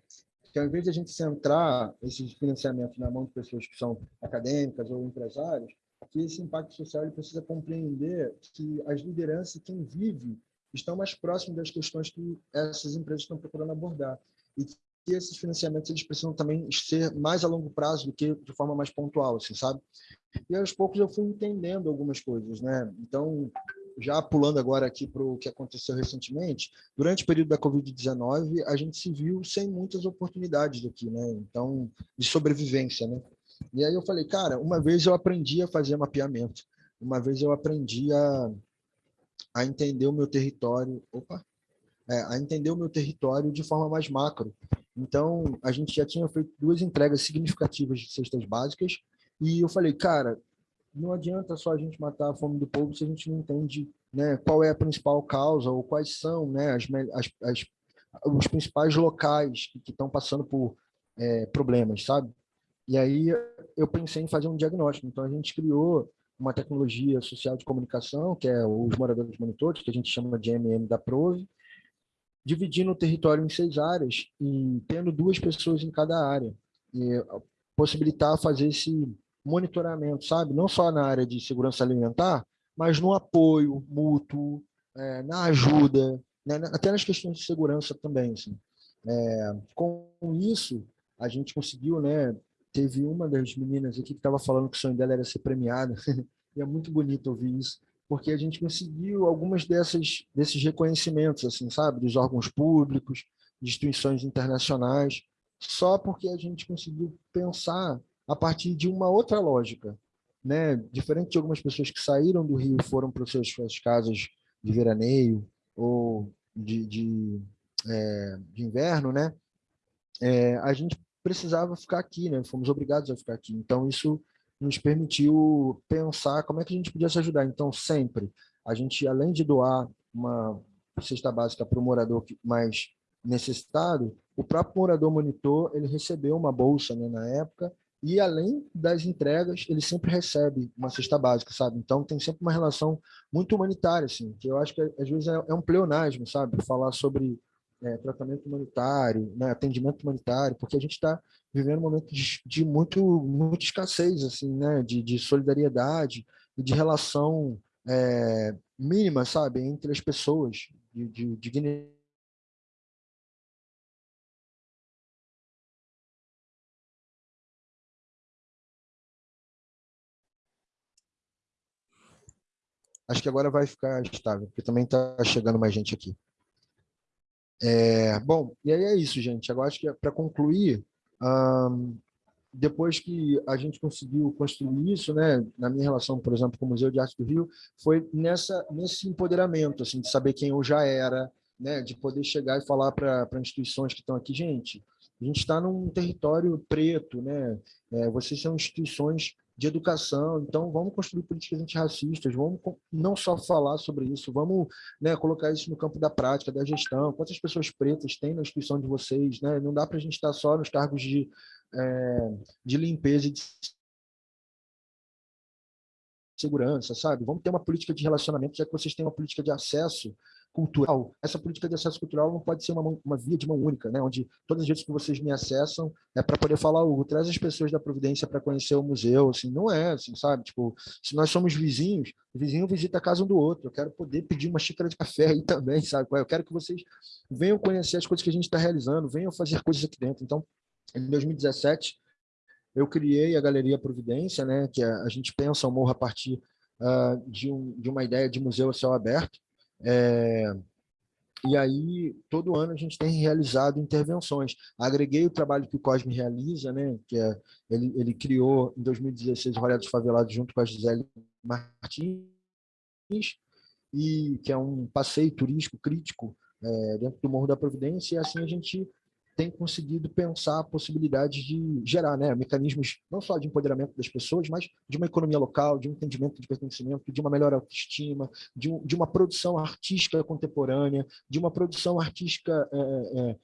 que ao invés de a gente centrar esses financiamentos na mão de pessoas que são acadêmicas ou empresários, que esse impacto social ele precisa compreender que as lideranças, quem vive estão mais próximos das questões que essas empresas estão procurando abordar. E que esses financiamentos eles precisam também ser mais a longo prazo do que de forma mais pontual, assim, sabe? E aos poucos eu fui entendendo algumas coisas, né? Então, já pulando agora aqui para o que aconteceu recentemente, durante o período da Covid-19, a gente se viu sem muitas oportunidades aqui, né? Então, de sobrevivência, né? E aí eu falei, cara, uma vez eu aprendi a fazer mapeamento, uma vez eu aprendi a, a entender o meu território, opa, é, a entender o meu território de forma mais macro. Então, a gente já tinha feito duas entregas significativas de cestas básicas e eu falei, cara, não adianta só a gente matar a fome do povo se a gente não entende né, qual é a principal causa ou quais são né, as, as, as os principais locais que estão passando por é, problemas, sabe? E aí eu pensei em fazer um diagnóstico. Então, a gente criou uma tecnologia social de comunicação, que é os moradores monitores, que a gente chama de MM da Prove, dividindo o território em seis áreas e tendo duas pessoas em cada área. E possibilitar fazer esse monitoramento, sabe? Não só na área de segurança alimentar, mas no apoio mútuo, é, na ajuda, né? até nas questões de segurança também. Assim. É, com isso, a gente conseguiu né, teve uma das meninas aqui que estava falando que o sonho dela era ser premiada, e é muito bonito ouvir isso, porque a gente conseguiu algumas dessas, desses reconhecimentos, assim, sabe, dos órgãos públicos, de instituições internacionais, só porque a gente conseguiu pensar a partir de uma outra lógica, né? Diferente de algumas pessoas que saíram do Rio e foram para suas, suas casas de veraneio ou de, de, é, de inverno, né? É, a gente precisava ficar aqui, né? Fomos obrigados a ficar aqui. Então, isso nos permitiu pensar como é que a gente podia se ajudar. Então, sempre, a gente, além de doar uma cesta básica para o morador mais necessitado, o próprio morador monitor, ele recebeu uma bolsa né, na época, e além das entregas, ele sempre recebe uma cesta básica, sabe? Então tem sempre uma relação muito humanitária, assim, que eu acho que às vezes é, é um pleonasmo, sabe? Falar sobre é, tratamento humanitário, né, atendimento humanitário, porque a gente está vivendo um momento de, de, muito, muita escassez, assim, né, de, de solidariedade e de relação é, mínima, sabe, entre as pessoas, de, de dignidade. Acho que agora vai ficar estável, porque também está chegando mais gente aqui. É, bom, e aí é isso, gente. Agora acho que é para concluir, depois que a gente conseguiu construir isso, né, na minha relação, por exemplo, com o Museu de Arte do Rio, foi nessa nesse empoderamento, assim, de saber quem eu já era, né, de poder chegar e falar para instituições que estão aqui, gente, a gente está num território preto, né, é, vocês são instituições de educação, então vamos construir políticas antirracistas, vamos não só falar sobre isso, vamos né, colocar isso no campo da prática, da gestão, quantas pessoas pretas tem na instituição de vocês, né? não dá para a gente estar só nos cargos de é, de limpeza e de segurança, sabe? Vamos ter uma política de relacionamento, já que vocês têm uma política de acesso cultural. Essa política de acesso cultural não pode ser uma, uma via de mão única, né? onde todas as vezes que vocês me acessam é para poder falar, Hugo, traz as pessoas da Providência para conhecer o museu, assim, não é assim, sabe? Tipo, se nós somos vizinhos, o vizinho visita a casa um do outro, eu quero poder pedir uma xícara de café aí também, sabe? Eu quero que vocês venham conhecer as coisas que a gente está realizando, venham fazer coisas aqui dentro. Então, em 2017, eu criei a Galeria Providência, né, que a, a gente pensa o morro a partir uh, de, um, de uma ideia de museu a céu aberto. É, e aí, todo ano a gente tem realizado intervenções. Agreguei o trabalho que o Cosme realiza, né, que é, ele, ele criou em 2016 o Rolê dos Favelados junto com a Gisele Martins, e que é um passeio turístico crítico é, dentro do Morro da Providência, e assim a gente tem conseguido pensar a possibilidade de gerar né, mecanismos não só de empoderamento das pessoas, mas de uma economia local, de um entendimento de pertencimento, de uma melhor autoestima, de, um, de uma produção artística contemporânea, de uma produção artística, é, é,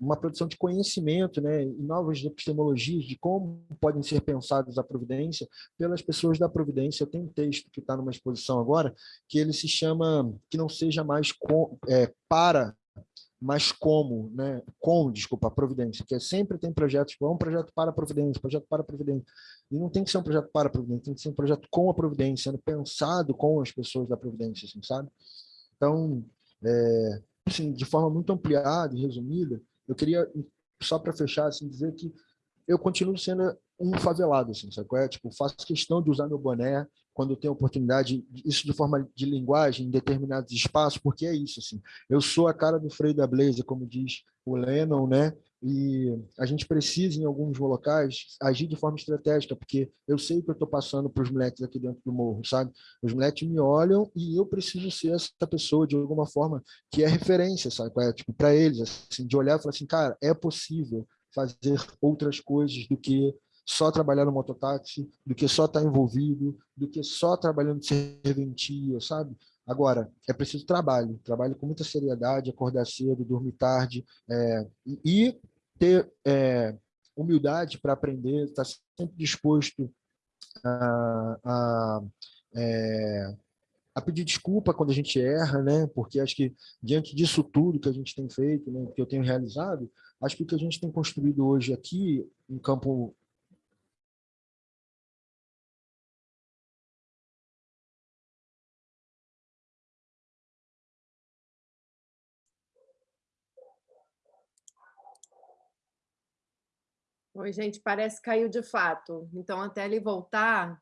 uma produção de conhecimento né, e novas epistemologias de como podem ser pensadas a Providência pelas pessoas da Providência. Tem um texto que está numa exposição agora, que ele se chama Que Não Seja Mais com, é, Para mas como, né? Com, desculpa, a Providência, que é sempre tem projetos, é um projeto para a Providência, projeto para a Providência. E não tem que ser um projeto para a Providência, tem que ser um projeto com a Providência, sendo pensado com as pessoas da Providência, assim, sabe? Então, é, assim, de forma muito ampliada e resumida, eu queria, só para fechar, assim, dizer que eu continuo sendo um favelado, assim, sabe? É? Tipo, faço questão de usar meu boné, quando tenho oportunidade, isso de forma de linguagem, em determinados espaços, porque é isso, assim, eu sou a cara do freio da Blazer, como diz o Lennon, né, e a gente precisa, em alguns locais, agir de forma estratégica, porque eu sei o que eu estou passando para os moleques aqui dentro do morro, sabe? Os moleques me olham e eu preciso ser essa pessoa, de alguma forma, que é referência, sabe? É, tipo, para eles, assim, de olhar e falar assim, cara, é possível fazer outras coisas do que só trabalhar no mototáxi, do que só estar tá envolvido, do que só trabalhando de serventia, sabe? Agora, é preciso trabalho, trabalho com muita seriedade, acordar cedo, dormir tarde, é, e ter é, humildade para aprender, estar tá sempre disposto a, a, é, a, pedir desculpa quando a gente erra, né? porque acho que diante disso tudo que a gente tem feito, né, que eu tenho realizado, acho que o que a gente tem construído hoje aqui, em campo Oi, gente, parece que caiu de fato. Então, até ele voltar,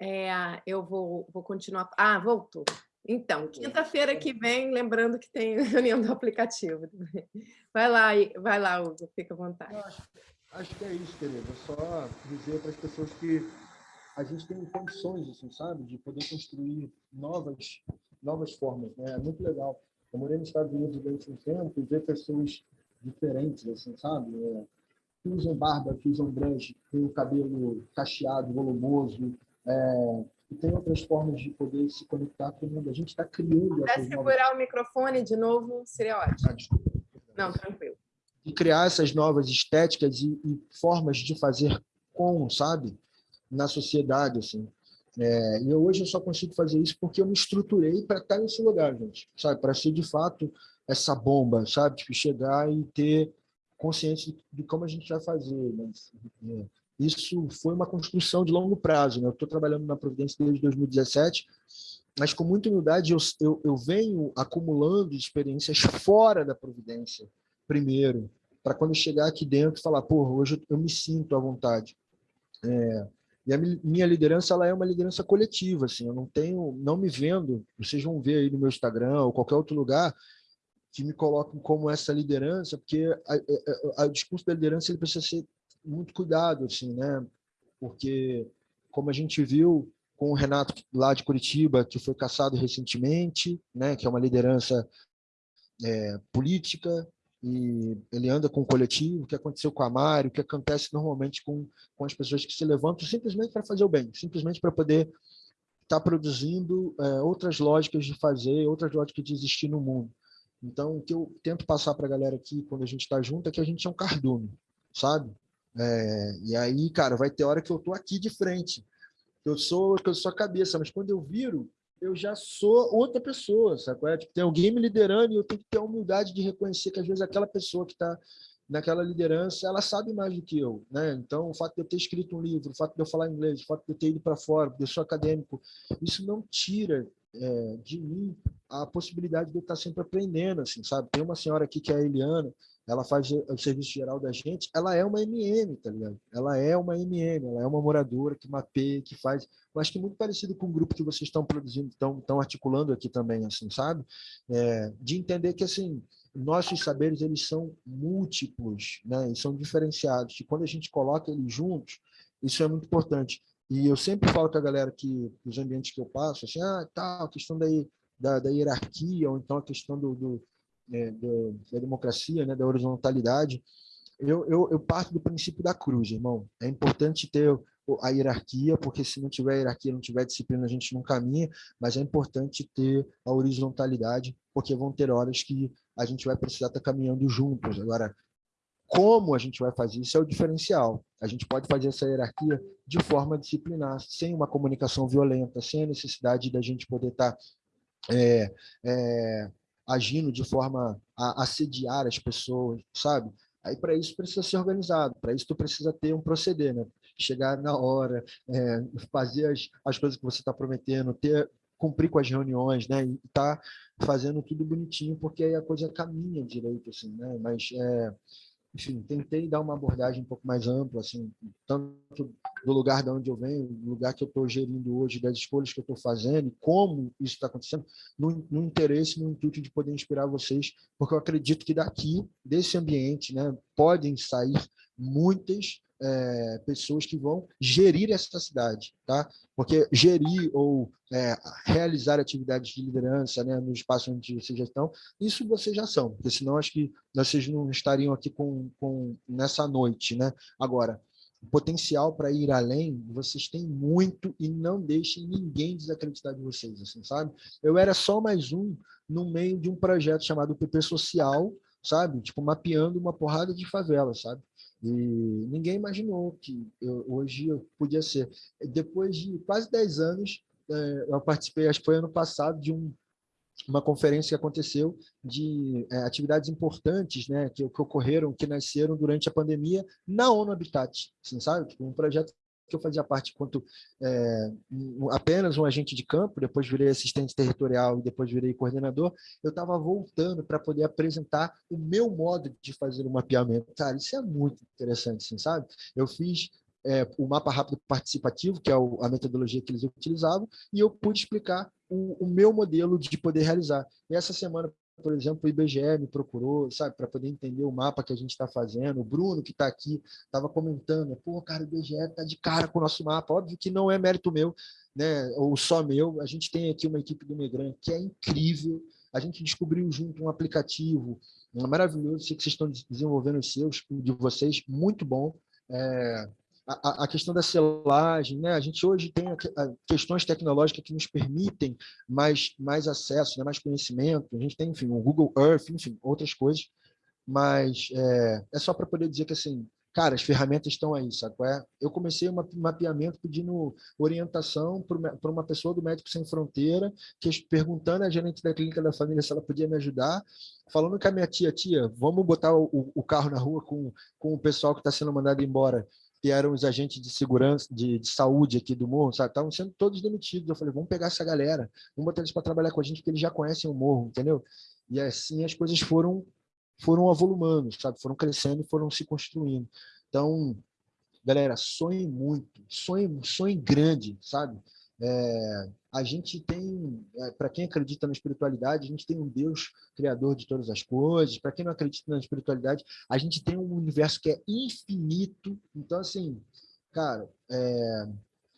é, eu vou, vou continuar. Ah, voltou. Então, quinta-feira que vem, lembrando que tem reunião do aplicativo. Vai lá, vai lá, Hugo, fica à vontade. Acho, acho, que é isso, querida. Só dizer para as pessoas que a gente tem condições, assim, sabe, de poder construir novas, novas formas. Né? É muito legal. Eu morei nos Estados Unidos durante um tempo e ver pessoas diferentes, assim, sabe? É, usam barba, que usam dread, tem o cabelo cacheado, volumoso, é, e tem outras formas de poder se conectar com o mundo. A gente está criando... Se segurar novas... o microfone de novo, seria ótimo. Ah, desculpa. Não, tranquilo. De criar essas novas estéticas e, e, formas de fazer com, sabe? Na sociedade, assim. É, e hoje eu só consigo fazer isso porque eu me estruturei para estar nesse lugar, gente. Sabe? Para ser, de fato, essa bomba, sabe? Tipo, chegar e ter consciente de, como a gente vai fazer. Mas, é, isso foi uma construção de longo prazo. Né? Eu estou trabalhando na Providência desde 2017, mas com muita humildade eu, eu, eu venho acumulando experiências fora da Providência, primeiro, para quando chegar aqui dentro falar, pô, hoje eu me sinto à vontade. É, e a minha liderança ela é uma liderança coletiva, assim, eu não tenho, não me vendo, vocês vão ver aí no meu Instagram ou qualquer outro lugar, que me colocam como essa liderança, porque o discurso da liderança ele precisa ser muito cuidado, assim, né? Porque, como a gente viu com o Renato lá de Curitiba, que foi caçado recentemente, né? Que é uma liderança é, política, e ele anda com o coletivo, o que aconteceu com a Mário, o que acontece normalmente com, com as pessoas que se levantam simplesmente para fazer o bem, simplesmente para poder estar tá produzindo é, outras lógicas de fazer, outras lógicas de existir no mundo. Então, o que eu tento passar para a galera aqui, quando a gente está junto, é que a gente é um cardume, sabe? É, e aí, cara, vai ter hora que eu tô aqui de frente, eu sou que eu sou a cabeça, mas quando eu viro, eu já sou outra pessoa, sabe? É? Tipo, tem alguém me liderando e eu tenho que ter a humildade de reconhecer que às vezes aquela pessoa que está naquela liderança, ela sabe mais do que eu, né? Então, o fato de eu ter escrito um livro, o fato de eu falar inglês, o fato de eu ter ido para fora, de eu sou acadêmico, isso não tira é, de mim a possibilidade de eu estar sempre aprendendo, assim, sabe? Tem uma senhora aqui que é a Eliana, ela faz o serviço geral da gente, ela é uma MM, tá ligado? Ela é uma MM, ela é uma moradora que mapeia, que faz, eu acho que muito parecido com o grupo que vocês estão produzindo, estão, estão articulando aqui também, assim, sabe? É, de entender que, assim, nossos saberes, eles são múltiplos, né? E são diferenciados, e quando a gente coloca eles juntos, isso é muito importante. E eu sempre falo com a galera que, nos ambientes que eu passo, assim, ah, tá, a questão daí, da, da hierarquia, ou então a questão do, do é, da democracia, né, da horizontalidade, eu, eu, eu, parto do princípio da cruz, irmão. É importante ter a hierarquia, porque se não tiver hierarquia, não tiver disciplina, a gente não caminha, mas é importante ter a horizontalidade, porque vão ter horas que a gente vai precisar estar caminhando juntos. Agora, como a gente vai fazer isso é o diferencial. A gente pode fazer essa hierarquia de forma disciplinar, sem uma comunicação violenta, sem a necessidade da gente poder estar é, é, agindo de forma a assediar as pessoas, sabe? Aí, para isso, precisa ser organizado, para isso, tu precisa ter um proceder, né? Chegar na hora, é, fazer as, as coisas que você está prometendo, ter, cumprir com as reuniões, né? E tá fazendo tudo bonitinho, porque aí a coisa caminha direito, assim, né? Mas é, enfim, tentei dar uma abordagem um pouco mais ampla, assim, tanto do lugar de onde eu venho, do lugar que eu estou gerindo hoje, das escolhas que eu estou fazendo, como isso está acontecendo, no, no, interesse, no intuito de poder inspirar vocês, porque eu acredito que daqui, desse ambiente, né, podem sair muitas é, pessoas que vão gerir essa cidade, tá? Porque gerir ou é, realizar atividades de liderança né, no espaço onde vocês já estão, isso vocês já são, porque senão acho que vocês não estariam aqui com, com nessa noite, né? Agora, potencial para ir além, vocês têm muito e não deixem ninguém desacreditar de vocês, assim, sabe? Eu era só mais um no meio de um projeto chamado PP Social, sabe? Tipo, mapeando uma porrada de favelas, sabe? E ninguém imaginou que eu, hoje eu podia ser. Depois de quase 10 anos, é, eu participei, acho que foi ano passado, de um, uma conferência que aconteceu de é, atividades importantes né, que, que, ocorreram, que nasceram durante a pandemia na ONU Habitat, assim, sabe? Tipo, um projeto que eu fazia parte enquanto é, apenas um agente de campo, depois virei assistente territorial e depois virei coordenador, eu estava voltando para poder apresentar o meu modo de fazer o mapeamento. Cara, isso é muito interessante, assim, sabe? Eu fiz é, o mapa rápido participativo, que é o, a metodologia que eles utilizavam, e eu pude explicar o, o meu modelo de poder realizar. E essa semana, por exemplo, o IBGE me procurou, sabe, para poder entender o mapa que a gente está fazendo. O Bruno, que está aqui, estava comentando, pô, cara, o IBGE está de cara com o nosso mapa. Óbvio que não é mérito meu, né, ou só meu. A gente tem aqui uma equipe do Megran que é incrível. A gente descobriu junto um aplicativo maravilhoso. Sei que vocês estão desenvolvendo os seus, de vocês, muito bom. É, a, a, questão da selagem, né? A gente hoje tem questões tecnológicas que nos permitem mais, mais acesso, né? mais conhecimento. A gente tem, enfim, o Google Earth, enfim, outras coisas. Mas é, é só para poder dizer que, assim, cara, as ferramentas estão aí, sabe? É? Eu comecei um mapeamento pedindo orientação para uma pessoa do Médico Sem Fronteira, que perguntando à gerente da clínica da família se ela podia me ajudar, falando com a minha tia, tia, vamos botar o, o carro na rua com, com o pessoal que está sendo mandado embora que eram os agentes de segurança, de, de saúde aqui do morro, sabe? Estavam sendo todos demitidos. Eu falei, vamos pegar essa galera, vamos botar eles para trabalhar com a gente, porque eles já conhecem o morro, entendeu? E assim as coisas foram foram avolumando, sabe? Foram crescendo foram se construindo. Então, galera, sonhe muito, sonhe, sonhe grande, sabe? É, a gente tem, é, para quem acredita na espiritualidade, a gente tem um Deus criador de todas as coisas. Para quem não acredita na espiritualidade, a gente tem um universo que é infinito. Então, assim, cara, é,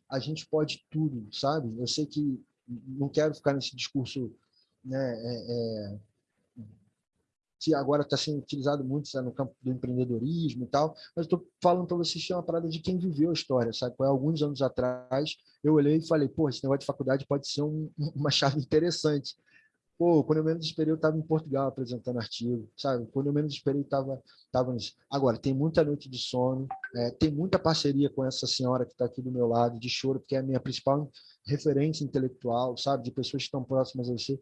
a gente pode tudo, sabe? Eu sei que não quero ficar nesse discurso né, é, é que agora está sendo utilizado muito sabe, no campo do empreendedorismo e tal, mas estou falando para vocês que é uma parada de quem viveu a história, sabe? Alguns anos atrás, eu olhei e falei, pô, esse negócio de faculdade pode ser um, uma chave interessante. Pô, quando eu menos esperei, eu estava em Portugal apresentando artigo, sabe? Quando eu menos esperei, estava tava nisso. Agora, tem muita noite de sono, é, tem muita parceria com essa senhora que está aqui do meu lado, de choro, porque é a minha principal referência intelectual, sabe? De pessoas que estão próximas a você.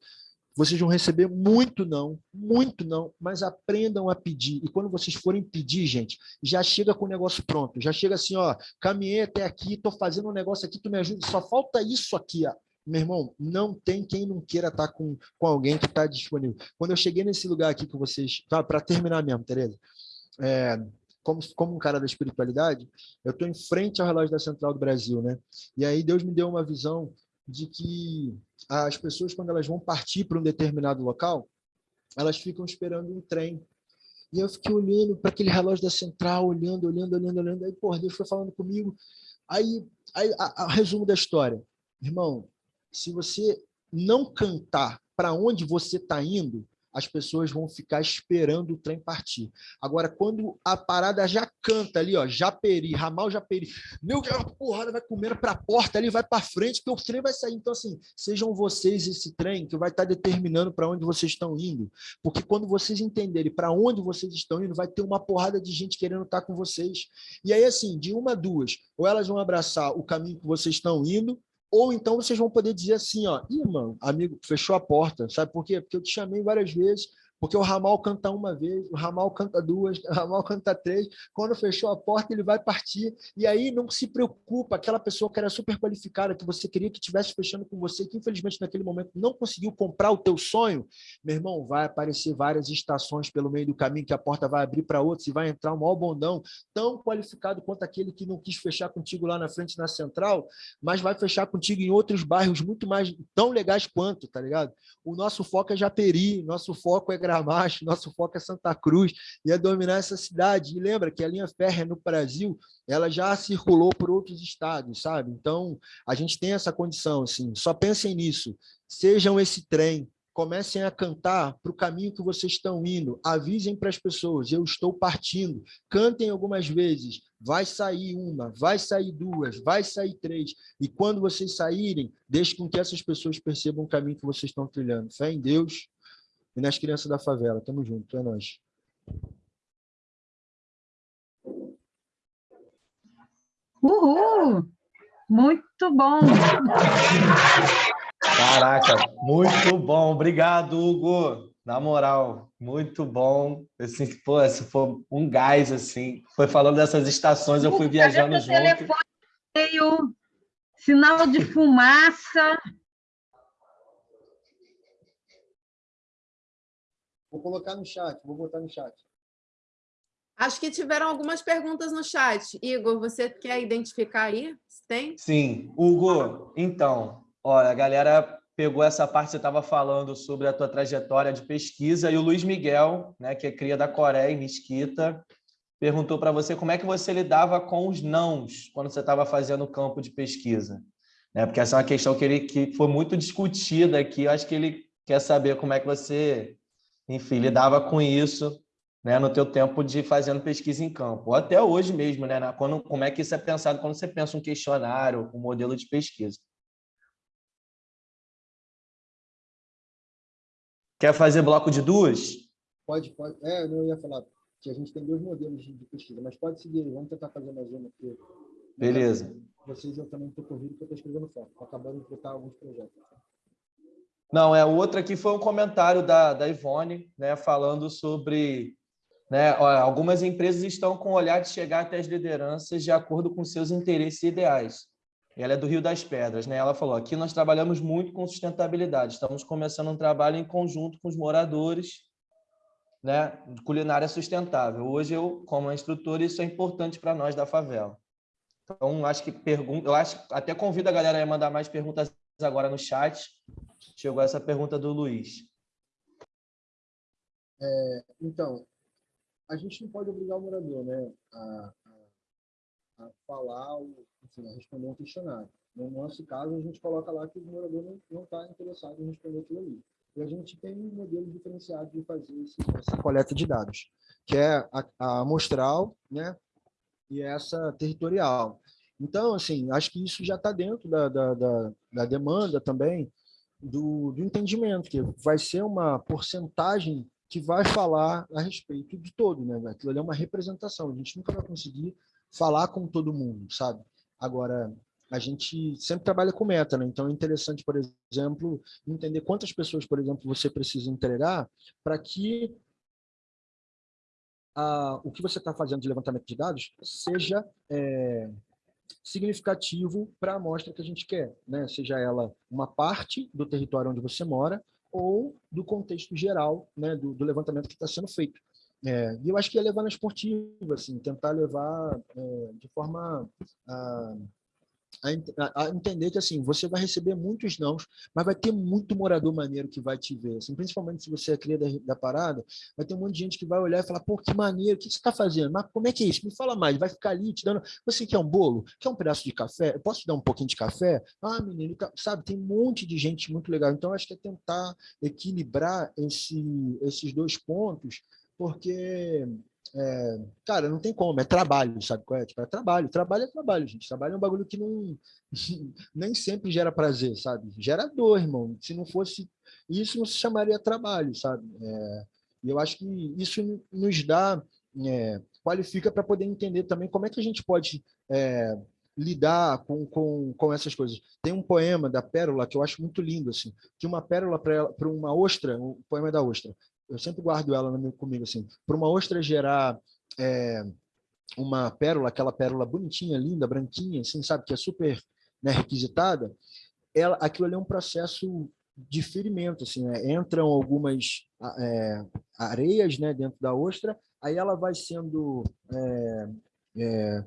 Vocês vão receber muito não, muito não, mas aprendam a pedir. E quando vocês forem pedir, gente, já chega com o negócio pronto. Já chega assim, ó, caminhei até aqui, estou fazendo um negócio aqui, tu me ajuda, só falta isso aqui, ó. Meu irmão, não tem quem não queira estar tá com, com alguém que está disponível. Quando eu cheguei nesse lugar aqui com vocês, tá, para terminar mesmo, Tereza, é, como, como um cara da espiritualidade, eu estou em frente ao relógio da Central do Brasil, né? E aí Deus me deu uma visão de que as pessoas, quando elas vão partir para um determinado local, elas ficam esperando um trem. E eu fiquei olhando para aquele relógio da central, olhando, olhando, olhando, olhando. Aí, porra, Deus foi falando comigo. Aí, aí a, a resumo da história. Irmão, se você não cantar para onde você está indo, as pessoas vão ficar esperando o trem partir. Agora, quando a parada já canta ali, ó, Japeri, ramal Japeri, meu a porrada vai comer para a porta ali, vai para frente, que o trem vai sair. Então, assim, sejam vocês esse trem que vai estar tá determinando para onde vocês estão indo. Porque quando vocês entenderem para onde vocês estão indo, vai ter uma porrada de gente querendo estar tá com vocês. E aí, assim, de uma a duas, ou elas vão abraçar o caminho que vocês estão indo, ou então vocês vão poder dizer assim, ó, Ih, mano, amigo, fechou a porta, sabe por quê? Porque eu te chamei várias vezes, porque o ramal canta uma vez, o ramal canta duas, o ramal canta três, quando fechou a porta ele vai partir, e aí não se preocupa, aquela pessoa que era super qualificada, que você queria que estivesse fechando com você, que infelizmente naquele momento não conseguiu comprar o teu sonho, meu irmão, vai aparecer várias estações pelo meio do caminho, que a porta vai abrir para outros, e vai entrar um maior bondão, tão qualificado quanto aquele que não quis fechar contigo lá na frente, na central, mas vai fechar contigo em outros bairros muito mais, tão legais quanto, tá ligado? O nosso foco é Japeri, nosso foco é Gramacho, nosso foco é Santa Cruz, e é dominar essa cidade. E lembra que a linha férrea no Brasil, ela já circulou por outros estados, sabe? Então, a gente tem essa condição, assim, só pensem nisso, sejam esse trem, comecem a cantar para o caminho que vocês estão indo, avisem para as pessoas, eu estou partindo, cantem algumas vezes, vai sair uma, vai sair duas, vai sair três, e quando vocês saírem, deixe com que essas pessoas percebam o caminho que vocês estão trilhando. Fé em Deus, e nas crianças da favela. Tamo junto, é nóis. Uhul! Muito bom! Caraca, muito bom. Obrigado, Hugo. Na moral, muito bom. Assim, pô, esse foi um gás, assim. Foi falando dessas estações, eu fui viajando junto. Telefone veio, sinal de fumaça. Vou colocar no chat, vou botar no chat. Acho que tiveram algumas perguntas no chat. Igor, você quer identificar aí? Tem? Sim. Hugo, então, olha, a galera pegou essa parte que você estava falando sobre a tua trajetória de pesquisa e o Luiz Miguel, né, que é cria da Coreia, em Mesquita, perguntou para você como é que você lidava com os nãos quando você estava fazendo o campo de pesquisa. Né? Porque essa é uma questão que, ele, que foi muito discutida aqui. Eu acho que ele quer saber como é que você enfim, lidava com isso né, no teu tempo de fazendo pesquisa em campo, ou até hoje mesmo, né, quando, como é que isso é pensado quando você pensa um questionário, um modelo de pesquisa. Quer fazer bloco de duas? Pode, pode. É, eu ia falar que a gente tem dois modelos de pesquisa, mas pode seguir, vamos tentar fazer mais uma aqui. Beleza. Vocês eu também estou corrido porque eu estou escrevendo foto, estou acabando de botar alguns projetos. Não, é outra aqui foi um comentário da, da Ivone, né, falando sobre né, algumas empresas estão com o olhar de chegar até as lideranças de acordo com seus interesses e ideais. Ela é do Rio das Pedras, né? Ela falou: aqui nós trabalhamos muito com sustentabilidade, estamos começando um trabalho em conjunto com os moradores, né, culinária sustentável. Hoje eu, como instrutor, isso é importante para nós da favela. Então, acho que pergunta, eu acho até convido a galera a mandar mais perguntas agora no chat. Chegou essa pergunta do Luiz. É, então, a gente não pode obrigar o morador né, a, a, a falar, enfim, a responder um questionário. No nosso caso, a gente coloca lá que o morador não está interessado em responder aquilo ali. E a gente tem um modelo diferenciado de fazer esse, essa coleta de dados, que é a, a amostral né, e essa territorial. Então, assim, acho que isso já está dentro da, da, da, da, demanda também do, do entendimento, que vai ser uma porcentagem que vai falar a respeito de todo, né? Aquilo ali é uma representação, a gente nunca vai conseguir falar com todo mundo, sabe? Agora, a gente sempre trabalha com meta, né? Então é interessante, por exemplo, entender quantas pessoas, por exemplo, você precisa entregar para que a, o que você está fazendo de levantamento de dados seja é, significativo para a amostra que a gente quer, né? Seja ela uma parte do território onde você mora ou do contexto geral, né? Do, do levantamento que está sendo feito. É, e eu acho que é levar na esportiva, assim, tentar levar é, de forma a, a, a, entender que assim você vai receber muitos não, mas vai ter muito morador maneiro que vai te ver, assim, principalmente se você é cria da, da, parada, vai ter um monte de gente que vai olhar e falar, pô, que maneiro, o que você está fazendo? Mas como é que é isso? Me fala mais, vai ficar ali te dando, você quer um bolo? Quer um pedaço de café? Eu posso te dar um pouquinho de café? Ah, menino, tá, sabe, tem um monte de gente muito legal, então acho que é tentar equilibrar esse, esses dois pontos, porque é, cara, não tem como, é trabalho, sabe qual é? Tipo, é trabalho, trabalho é trabalho, gente. Trabalho é um bagulho que não nem sempre gera prazer, sabe? Gera dor, irmão. Se não fosse isso, não se chamaria trabalho, sabe? É, e eu acho que isso nos dá, é, qualifica para poder entender também como é que a gente pode é, lidar com, com, com essas coisas. Tem um poema da Pérola que eu acho muito lindo, assim, que uma pérola para uma ostra, um poema da ostra, eu sempre guardo ela comigo assim, para uma ostra gerar é, uma pérola, aquela pérola bonitinha, linda, branquinha, assim, sabe, que é super né, requisitada, ela, aquilo ali é um processo de ferimento, assim, né? entram algumas é, areias né, dentro da ostra, aí ela vai sendo é, é,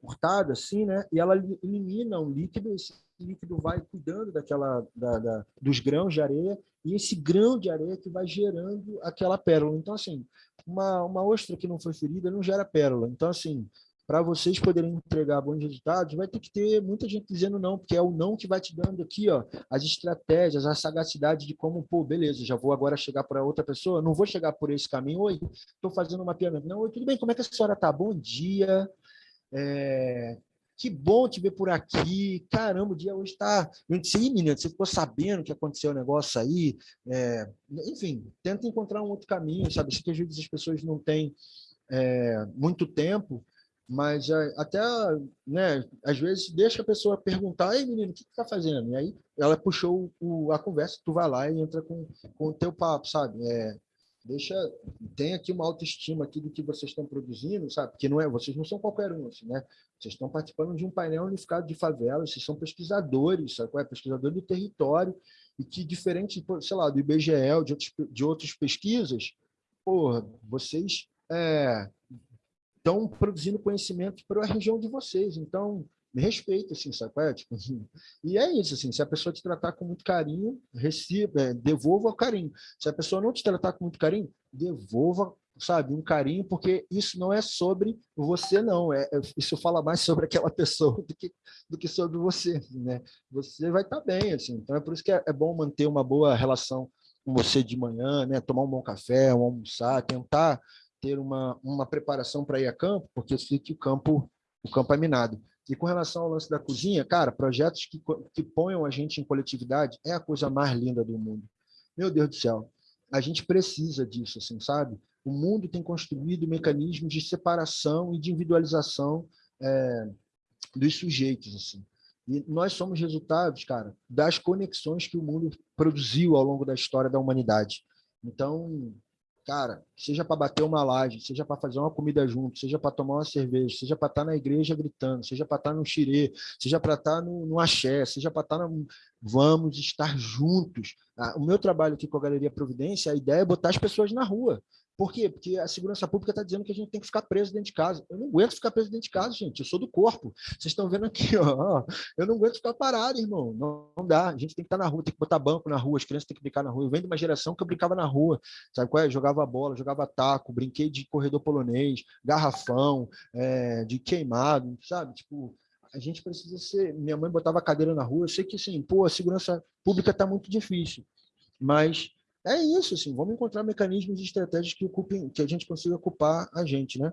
cortada, assim, né, e ela elimina um líquido, esse líquido vai cuidando daquela, da, da, dos grãos de areia, e esse grão de areia que vai gerando aquela pérola. Então, assim, uma, uma ostra que não foi ferida não gera pérola. Então, assim, para vocês poderem entregar bons resultados, vai ter que ter muita gente dizendo não, porque é o não que vai te dando aqui, ó, as estratégias, a sagacidade de como, pô, beleza, já vou agora chegar para outra pessoa, não vou chegar por esse caminho, oi, estou fazendo um mapeamento. Não, oi, tudo bem, como é que a senhora tá? Bom dia, é, que bom te ver por aqui. Caramba, o dia hoje está. Eu disse, menina, você ficou sabendo que aconteceu o um negócio aí. É... enfim, tenta encontrar um outro caminho, sabe? Sei que às vezes as pessoas não têm é, muito tempo, mas é, até, né, às vezes, deixa a pessoa perguntar, ei, menino, o que tu tá fazendo? E aí ela puxou o, a conversa, tu vai lá e entra com, com o teu papo, sabe? É, deixa tem aqui uma autoestima aqui do que vocês estão produzindo, sabe? Porque não é, vocês não são qualquer um, assim, né? Vocês estão participando de um painel unificado de favelas, vocês são pesquisadores, sabe? É pesquisador do território e que diferente, sei lá, do IBGE, de outros de outras pesquisas, porra, vocês é, estão produzindo conhecimento para a região de vocês. Então, me respeita, assim, sabe? É, tipo, e é isso, assim, se a pessoa te tratar com muito carinho, receba, é, devolva o carinho. Se a pessoa não te tratar com muito carinho, devolva, sabe, um carinho, porque isso não é sobre você, não. É, é isso fala mais sobre aquela pessoa do que, do que sobre você, né? Você vai estar tá bem, assim. Então, é por isso que é, é bom manter uma boa relação com você de manhã, né? Tomar um bom café, um almoçar, tentar ter uma, uma preparação para ir a campo, porque eu sei que o campo, o campo é minado. E com relação ao lance da cozinha, cara, projetos que, que ponham a gente em coletividade é a coisa mais linda do mundo. Meu Deus do céu, a gente precisa disso, assim, sabe? O mundo tem construído mecanismos de separação e de individualização é, dos sujeitos, assim. E nós somos resultados, cara, das conexões que o mundo produziu ao longo da história da humanidade. Então, Cara, seja para bater uma laje, seja para fazer uma comida junto, seja para tomar uma cerveja, seja para estar tá na igreja gritando, seja para estar tá no xirê, seja para estar tá no, no axé, seja para estar no... Vamos estar juntos. Ah, o meu trabalho aqui com a Galeria Providência, a ideia é botar as pessoas na rua. Por quê? Porque a segurança pública está dizendo que a gente tem que ficar preso dentro de casa. Eu não aguento ficar preso dentro de casa, gente. Eu sou do corpo. Vocês estão vendo aqui, ó. Eu não aguento ficar parado, irmão. Não, não, dá. A gente tem que estar na rua, tem que botar banco na rua, as crianças têm que brincar na rua. Eu venho de uma geração que eu brincava na rua. Sabe qual é? Jogava bola, jogava taco, brinquei de corredor polonês, garrafão, é, de queimado, sabe? Tipo, a gente precisa ser. Minha mãe botava cadeira na rua. Eu sei que, assim, pô, a segurança pública está muito difícil. Mas é isso, assim, vamos encontrar mecanismos e estratégias que, ocupem, que a gente consiga ocupar a gente, né?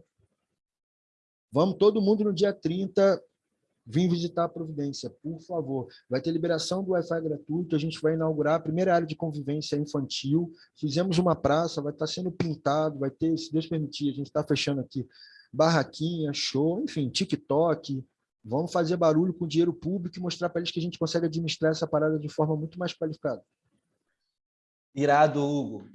Vamos todo mundo no dia 30 vir visitar a Providência, por favor. Vai ter liberação do Wi-Fi gratuito, a gente vai inaugurar a primeira área de convivência infantil, fizemos uma praça, vai estar sendo pintado, vai ter, se Deus permitir, a gente está fechando aqui barraquinha, show, enfim, TikTok, vamos fazer barulho com dinheiro público e mostrar para eles que a gente consegue administrar essa parada de forma muito mais qualificada. Irado, Hugo.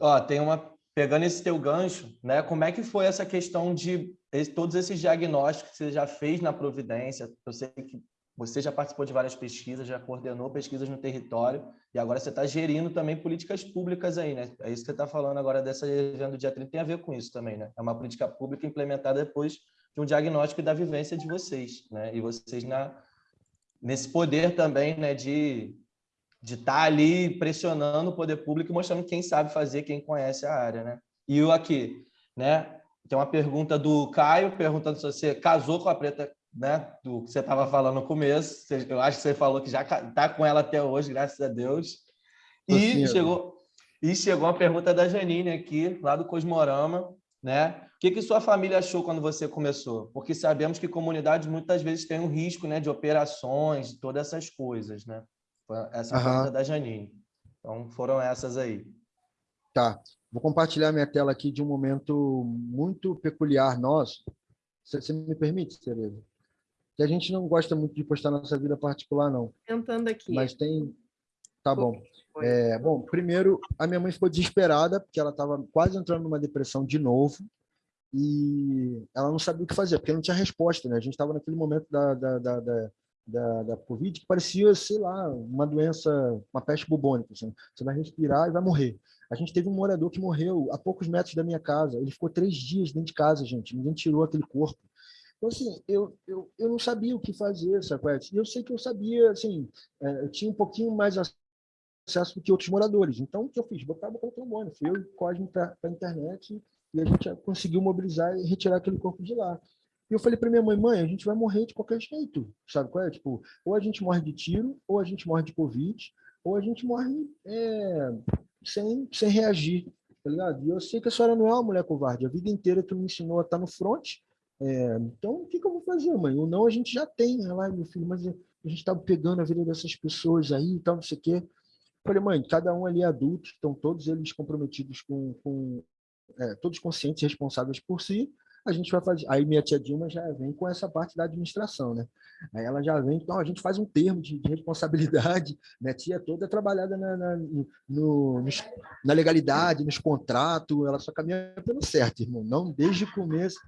Ó, tem uma pegando esse teu gancho, né? Como é que foi essa questão de todos esses diagnósticos que você já fez na Providência? Eu sei que você já participou de várias pesquisas, já coordenou pesquisas no território e agora você está gerindo também políticas públicas aí, né? É isso que você está falando agora dessa evento do dia 30, tem a ver com isso também, né? É uma política pública implementada depois de um diagnóstico da vivência de vocês, né? E vocês na nesse poder também, né, de de estar tá ali pressionando o poder público e mostrando quem sabe fazer, quem conhece a área, né? E eu aqui, né? Tem uma pergunta do Caio perguntando se você casou com a Preta, né? Do que você estava falando no começo. Eu acho que você falou que já está com ela até hoje, graças a Deus. E chegou e chegou uma pergunta da Janine aqui, lá do Cosmorama, né? O que, que sua família achou quando você começou? Porque sabemos que comunidades muitas vezes têm um risco, né, de operações, de todas essas coisas, né? Essa uhum. pergunta da Janine. Então, foram essas aí. Tá. Vou compartilhar minha tela aqui de um momento muito peculiar nosso. Você me permite, Tereza? Que a gente não gosta muito de postar nossa vida particular, não. Tentando aqui. Mas tem... Tá bom. É, bom, primeiro, a minha mãe ficou desesperada, porque ela estava quase entrando numa depressão de novo, e ela não sabia o que fazer, porque não tinha resposta, né? A gente estava naquele momento da, da, da, da da, da Covid que parecia, sei lá, uma doença, uma peste bubônica. Assim. Você vai respirar e vai morrer. A gente teve um morador que morreu a poucos metros da minha casa. Ele ficou três dias dentro de casa, gente. Ninguém tirou aquele corpo. Então, assim, eu, eu, eu não sabia o que fazer, sabe? E eu sei que eu sabia, assim, é, eu tinha um pouquinho mais acesso do que outros moradores. Então, o que eu fiz? Botava o trombone. Fui eu e o Cosme para a internet e a gente conseguiu mobilizar e retirar aquele corpo de lá. E eu falei para minha mãe, mãe, a gente vai morrer de qualquer jeito, sabe qual é? Tipo, ou a gente morre de tiro, ou a gente morre de Covid, ou a gente morre é, sem, sem reagir, tá ligado? E eu sei que a senhora não é uma mulher covarde, a vida inteira tu me ensinou a estar no front, é, então o que, que, eu vou fazer, mãe? O não a gente já tem, lá, meu filho, mas a gente estava pegando a vida dessas pessoas aí e tal, não sei o quê. Falei, mãe, cada um ali é adulto, estão todos eles comprometidos com, com é, todos conscientes e responsáveis por si, a gente vai fazer. Aí minha tia Dilma já vem com essa parte da administração, né? Aí ela já vem, então a gente faz um termo de, de responsabilidade. Minha tia toda é trabalhada na, na, no, na legalidade, nos contratos, ela só caminha pelo certo, irmão. Não desde o começo.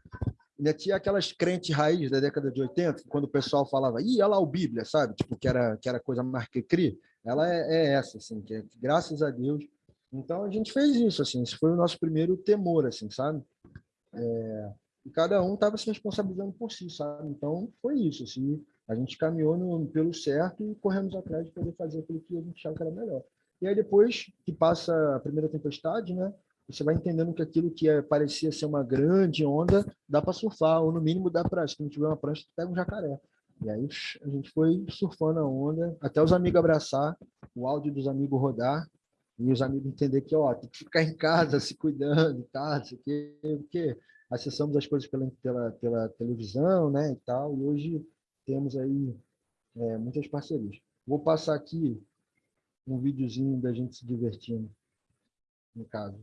Minha tia é aquelas crentes raiz da década de 80, quando o pessoal falava, ih, olha lá o Bíblia, sabe? Tipo, que era, que era coisa mais que cri. Ela é, é essa, assim, que é, graças a Deus. Então a gente fez isso, assim, esse foi o nosso primeiro temor, assim, sabe? É, e cada um estava se responsabilizando por si, sabe? Então, foi isso, assim, a gente caminhou no, pelo certo e corremos atrás de poder fazer aquilo que a gente achava que era melhor. E aí, depois que passa a primeira tempestade, né, você vai entendendo que aquilo que é, parecia ser uma grande onda, dá para surfar, ou no mínimo dá para, se não tiver uma prancha, pega um jacaré. E aí a gente foi surfando a onda, até os amigos abraçar, o áudio dos amigos rodar, e os amigos entender que, ó, tem que ficar em casa, se cuidando, tá, isso aqui, porque acessamos as coisas pela, pela, pela televisão, né, e tal, e hoje temos aí é, muitas parcerias. Vou passar aqui um videozinho da gente se divertindo, no caso.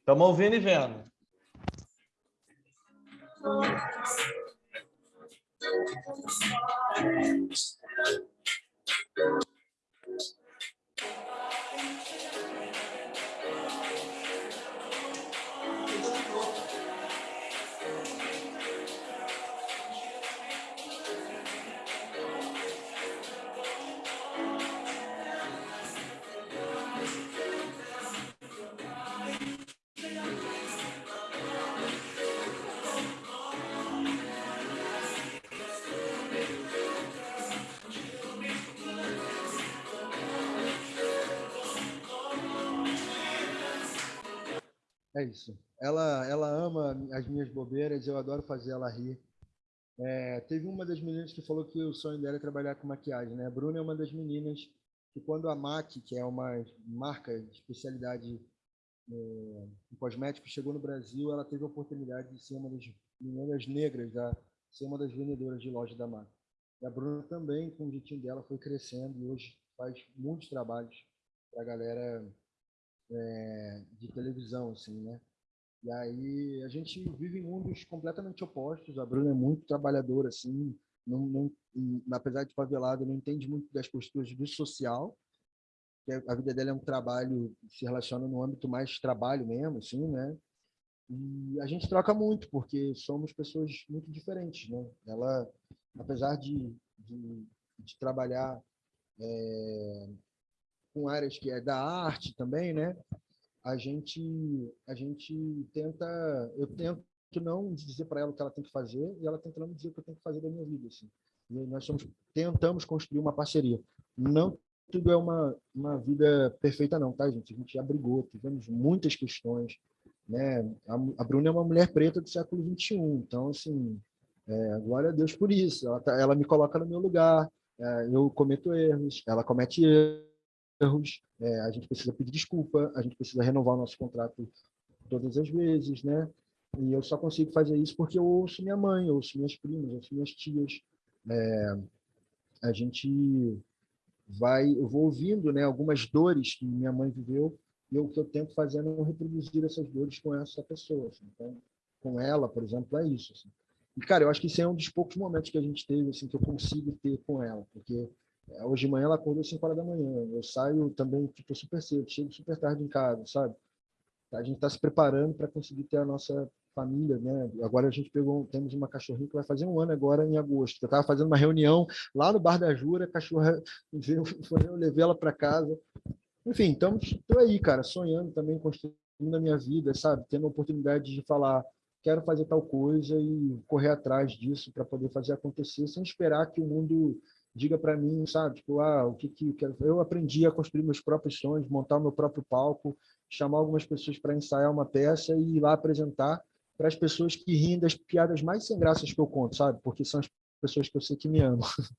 Estamos ouvindo e vendo. Ela, ela ama as minhas bobeiras, eu adoro fazer ela rir. É, teve uma das meninas que falou que o sonho dela é trabalhar com maquiagem, né? A Bruna é uma das meninas que quando a MAC, que é uma marca de especialidade é, em cosméticos, chegou no Brasil, ela teve a oportunidade de ser uma das meninas negras, da, ser uma das vendedoras de loja da MAC. E a Bruna também, com o jeitinho dela, foi crescendo e hoje faz muitos trabalhos para a galera é, de televisão, assim, né? E aí a gente vive em mundos completamente opostos. A Bruna é muito trabalhadora, assim, não, não, apesar de favelada, não entende muito das posturas do social. A vida dela é um trabalho, se relaciona no âmbito mais trabalho mesmo, assim, né? E a gente troca muito, porque somos pessoas muito diferentes, né? Ela, apesar de, de, de trabalhar é, com áreas que é da arte também, né? A gente a gente tenta, eu tento não dizer para ela o que ela tem que fazer e ela tenta não dizer o que eu tenho que fazer da minha vida, assim. E nós tentamos construir uma parceria. Não tudo é uma uma vida perfeita não, tá, gente? A gente já brigou, tivemos muitas questões, né? A, a Bruna é uma mulher preta do século 21, então assim, é, glória a Deus por isso. Ela, tá, ela me coloca no meu lugar, é, eu cometo erros, ela comete erros, é, a gente precisa pedir desculpa, a gente precisa renovar o nosso contrato todas as vezes, né? E eu só consigo fazer isso porque eu ouço minha mãe, eu ouço minhas primas, eu ouço minhas tias. É, a gente vai, eu vou ouvindo, né, algumas dores que minha mãe viveu e o que eu tento fazer é não reproduzir essas dores com essa pessoa. Assim. Então, com ela, por exemplo, é isso. Assim. E, cara, eu acho que isso é um dos poucos momentos que a gente teve, assim, que eu consigo ter com ela, porque hoje de manhã ela acordou 5 horas da manhã, eu saio também, tipo, super cedo, chego super tarde em casa, sabe? A gente está se preparando para conseguir ter a nossa família, né? Agora a gente pegou, temos uma cachorrinha que vai fazer um ano agora em agosto. Eu estava fazendo uma reunião lá no Bar da Jura, a cachorra, eu levei ela para casa. Enfim, estamos aí, cara, sonhando também, construindo a minha vida, sabe? Tendo a oportunidade de falar, quero fazer tal coisa e correr atrás disso para poder fazer acontecer, sem esperar que o mundo diga para mim, sabe? Tipo, ah, o que que eu aprendi a construir meus próprios sonhos, montar o meu próprio palco, chamar algumas pessoas para ensaiar uma peça e ir lá apresentar para as pessoas que riem das piadas mais sem graças que eu conto, sabe? Porque são as pessoas que eu sei que me amam.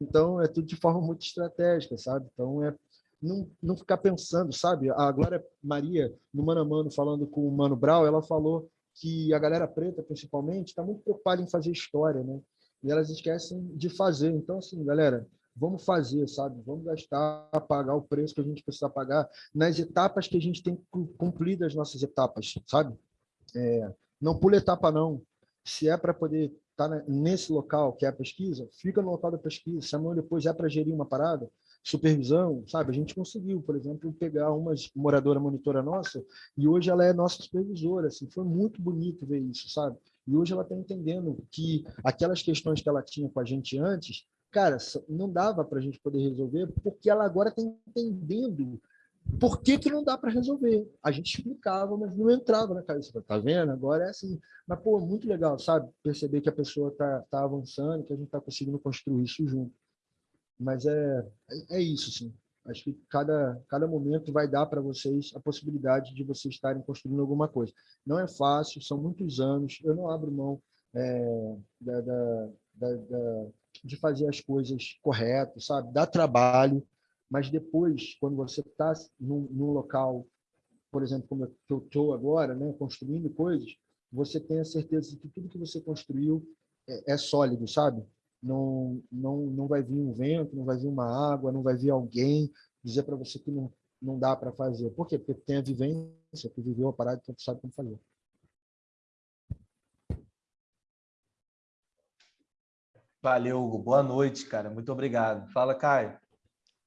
Então, é tudo de forma muito estratégica, sabe? Então, é não, não ficar pensando, sabe? A Glória Maria, no Mano a Mano, falando com o Mano Brau, ela falou que a galera preta, principalmente, está muito preocupada em fazer história, né? E elas esquecem de fazer. Então, assim, galera, vamos fazer, sabe? Vamos gastar, pagar o preço que a gente precisa pagar nas etapas que a gente tem que cumprir das nossas etapas, sabe? É, não pula etapa, não. Se é para poder estar tá nesse local que é a pesquisa, fica no local da pesquisa. Se amanhã depois é para gerir uma parada, supervisão, sabe? A gente conseguiu, por exemplo, pegar uma moradora monitora nossa e hoje ela é nossa supervisora, assim, foi muito bonito ver isso, sabe? E hoje ela está entendendo que aquelas questões que ela tinha com a gente antes, cara, não dava para a gente poder resolver, porque ela agora está entendendo por que, que não dá para resolver. A gente explicava, mas não entrava na cabeça. Tá vendo? Agora é assim. Mas, pô, muito legal, sabe? Perceber que a pessoa está tá avançando, que a gente está conseguindo construir isso junto. Mas é, é, é isso, sim. Acho que cada, cada momento vai dar para vocês a possibilidade de vocês estarem construindo alguma coisa. Não é fácil, são muitos anos. Eu não abro mão é, da, da, da, de fazer as coisas corretas, sabe? Dá trabalho, mas depois, quando você está num, num, local, por exemplo, como eu estou agora, né, construindo coisas, você tem a certeza de que tudo que você construiu é, é sólido, sabe? Não, não, não vai vir um vento, não vai vir uma água, não vai vir alguém dizer para você que não, não dá para fazer. Por quê? Porque tem a vivência, que viveu a parada, então sabe como fazer. Valeu, Hugo. Boa noite, cara. Muito obrigado. Fala, Caio.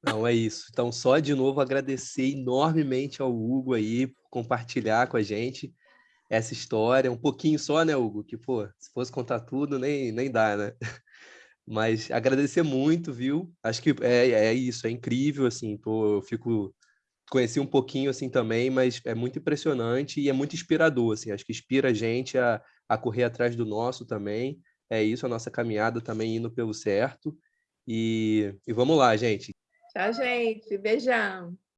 Não, é isso. Então, só de novo agradecer enormemente ao Hugo aí por compartilhar com a gente essa história, um pouquinho só, né, Hugo? Que, pô, se fosse contar tudo, nem, nem dá, né? Mas agradecer muito, viu? Acho que é, é isso, é incrível, assim, tô, eu fico... Conheci um pouquinho, assim, também, mas é muito impressionante e é muito inspirador, assim, acho que inspira a gente a, a correr atrás do nosso também, é isso, a nossa caminhada também indo pelo certo, e, e vamos lá, gente. Tchau, gente, beijão.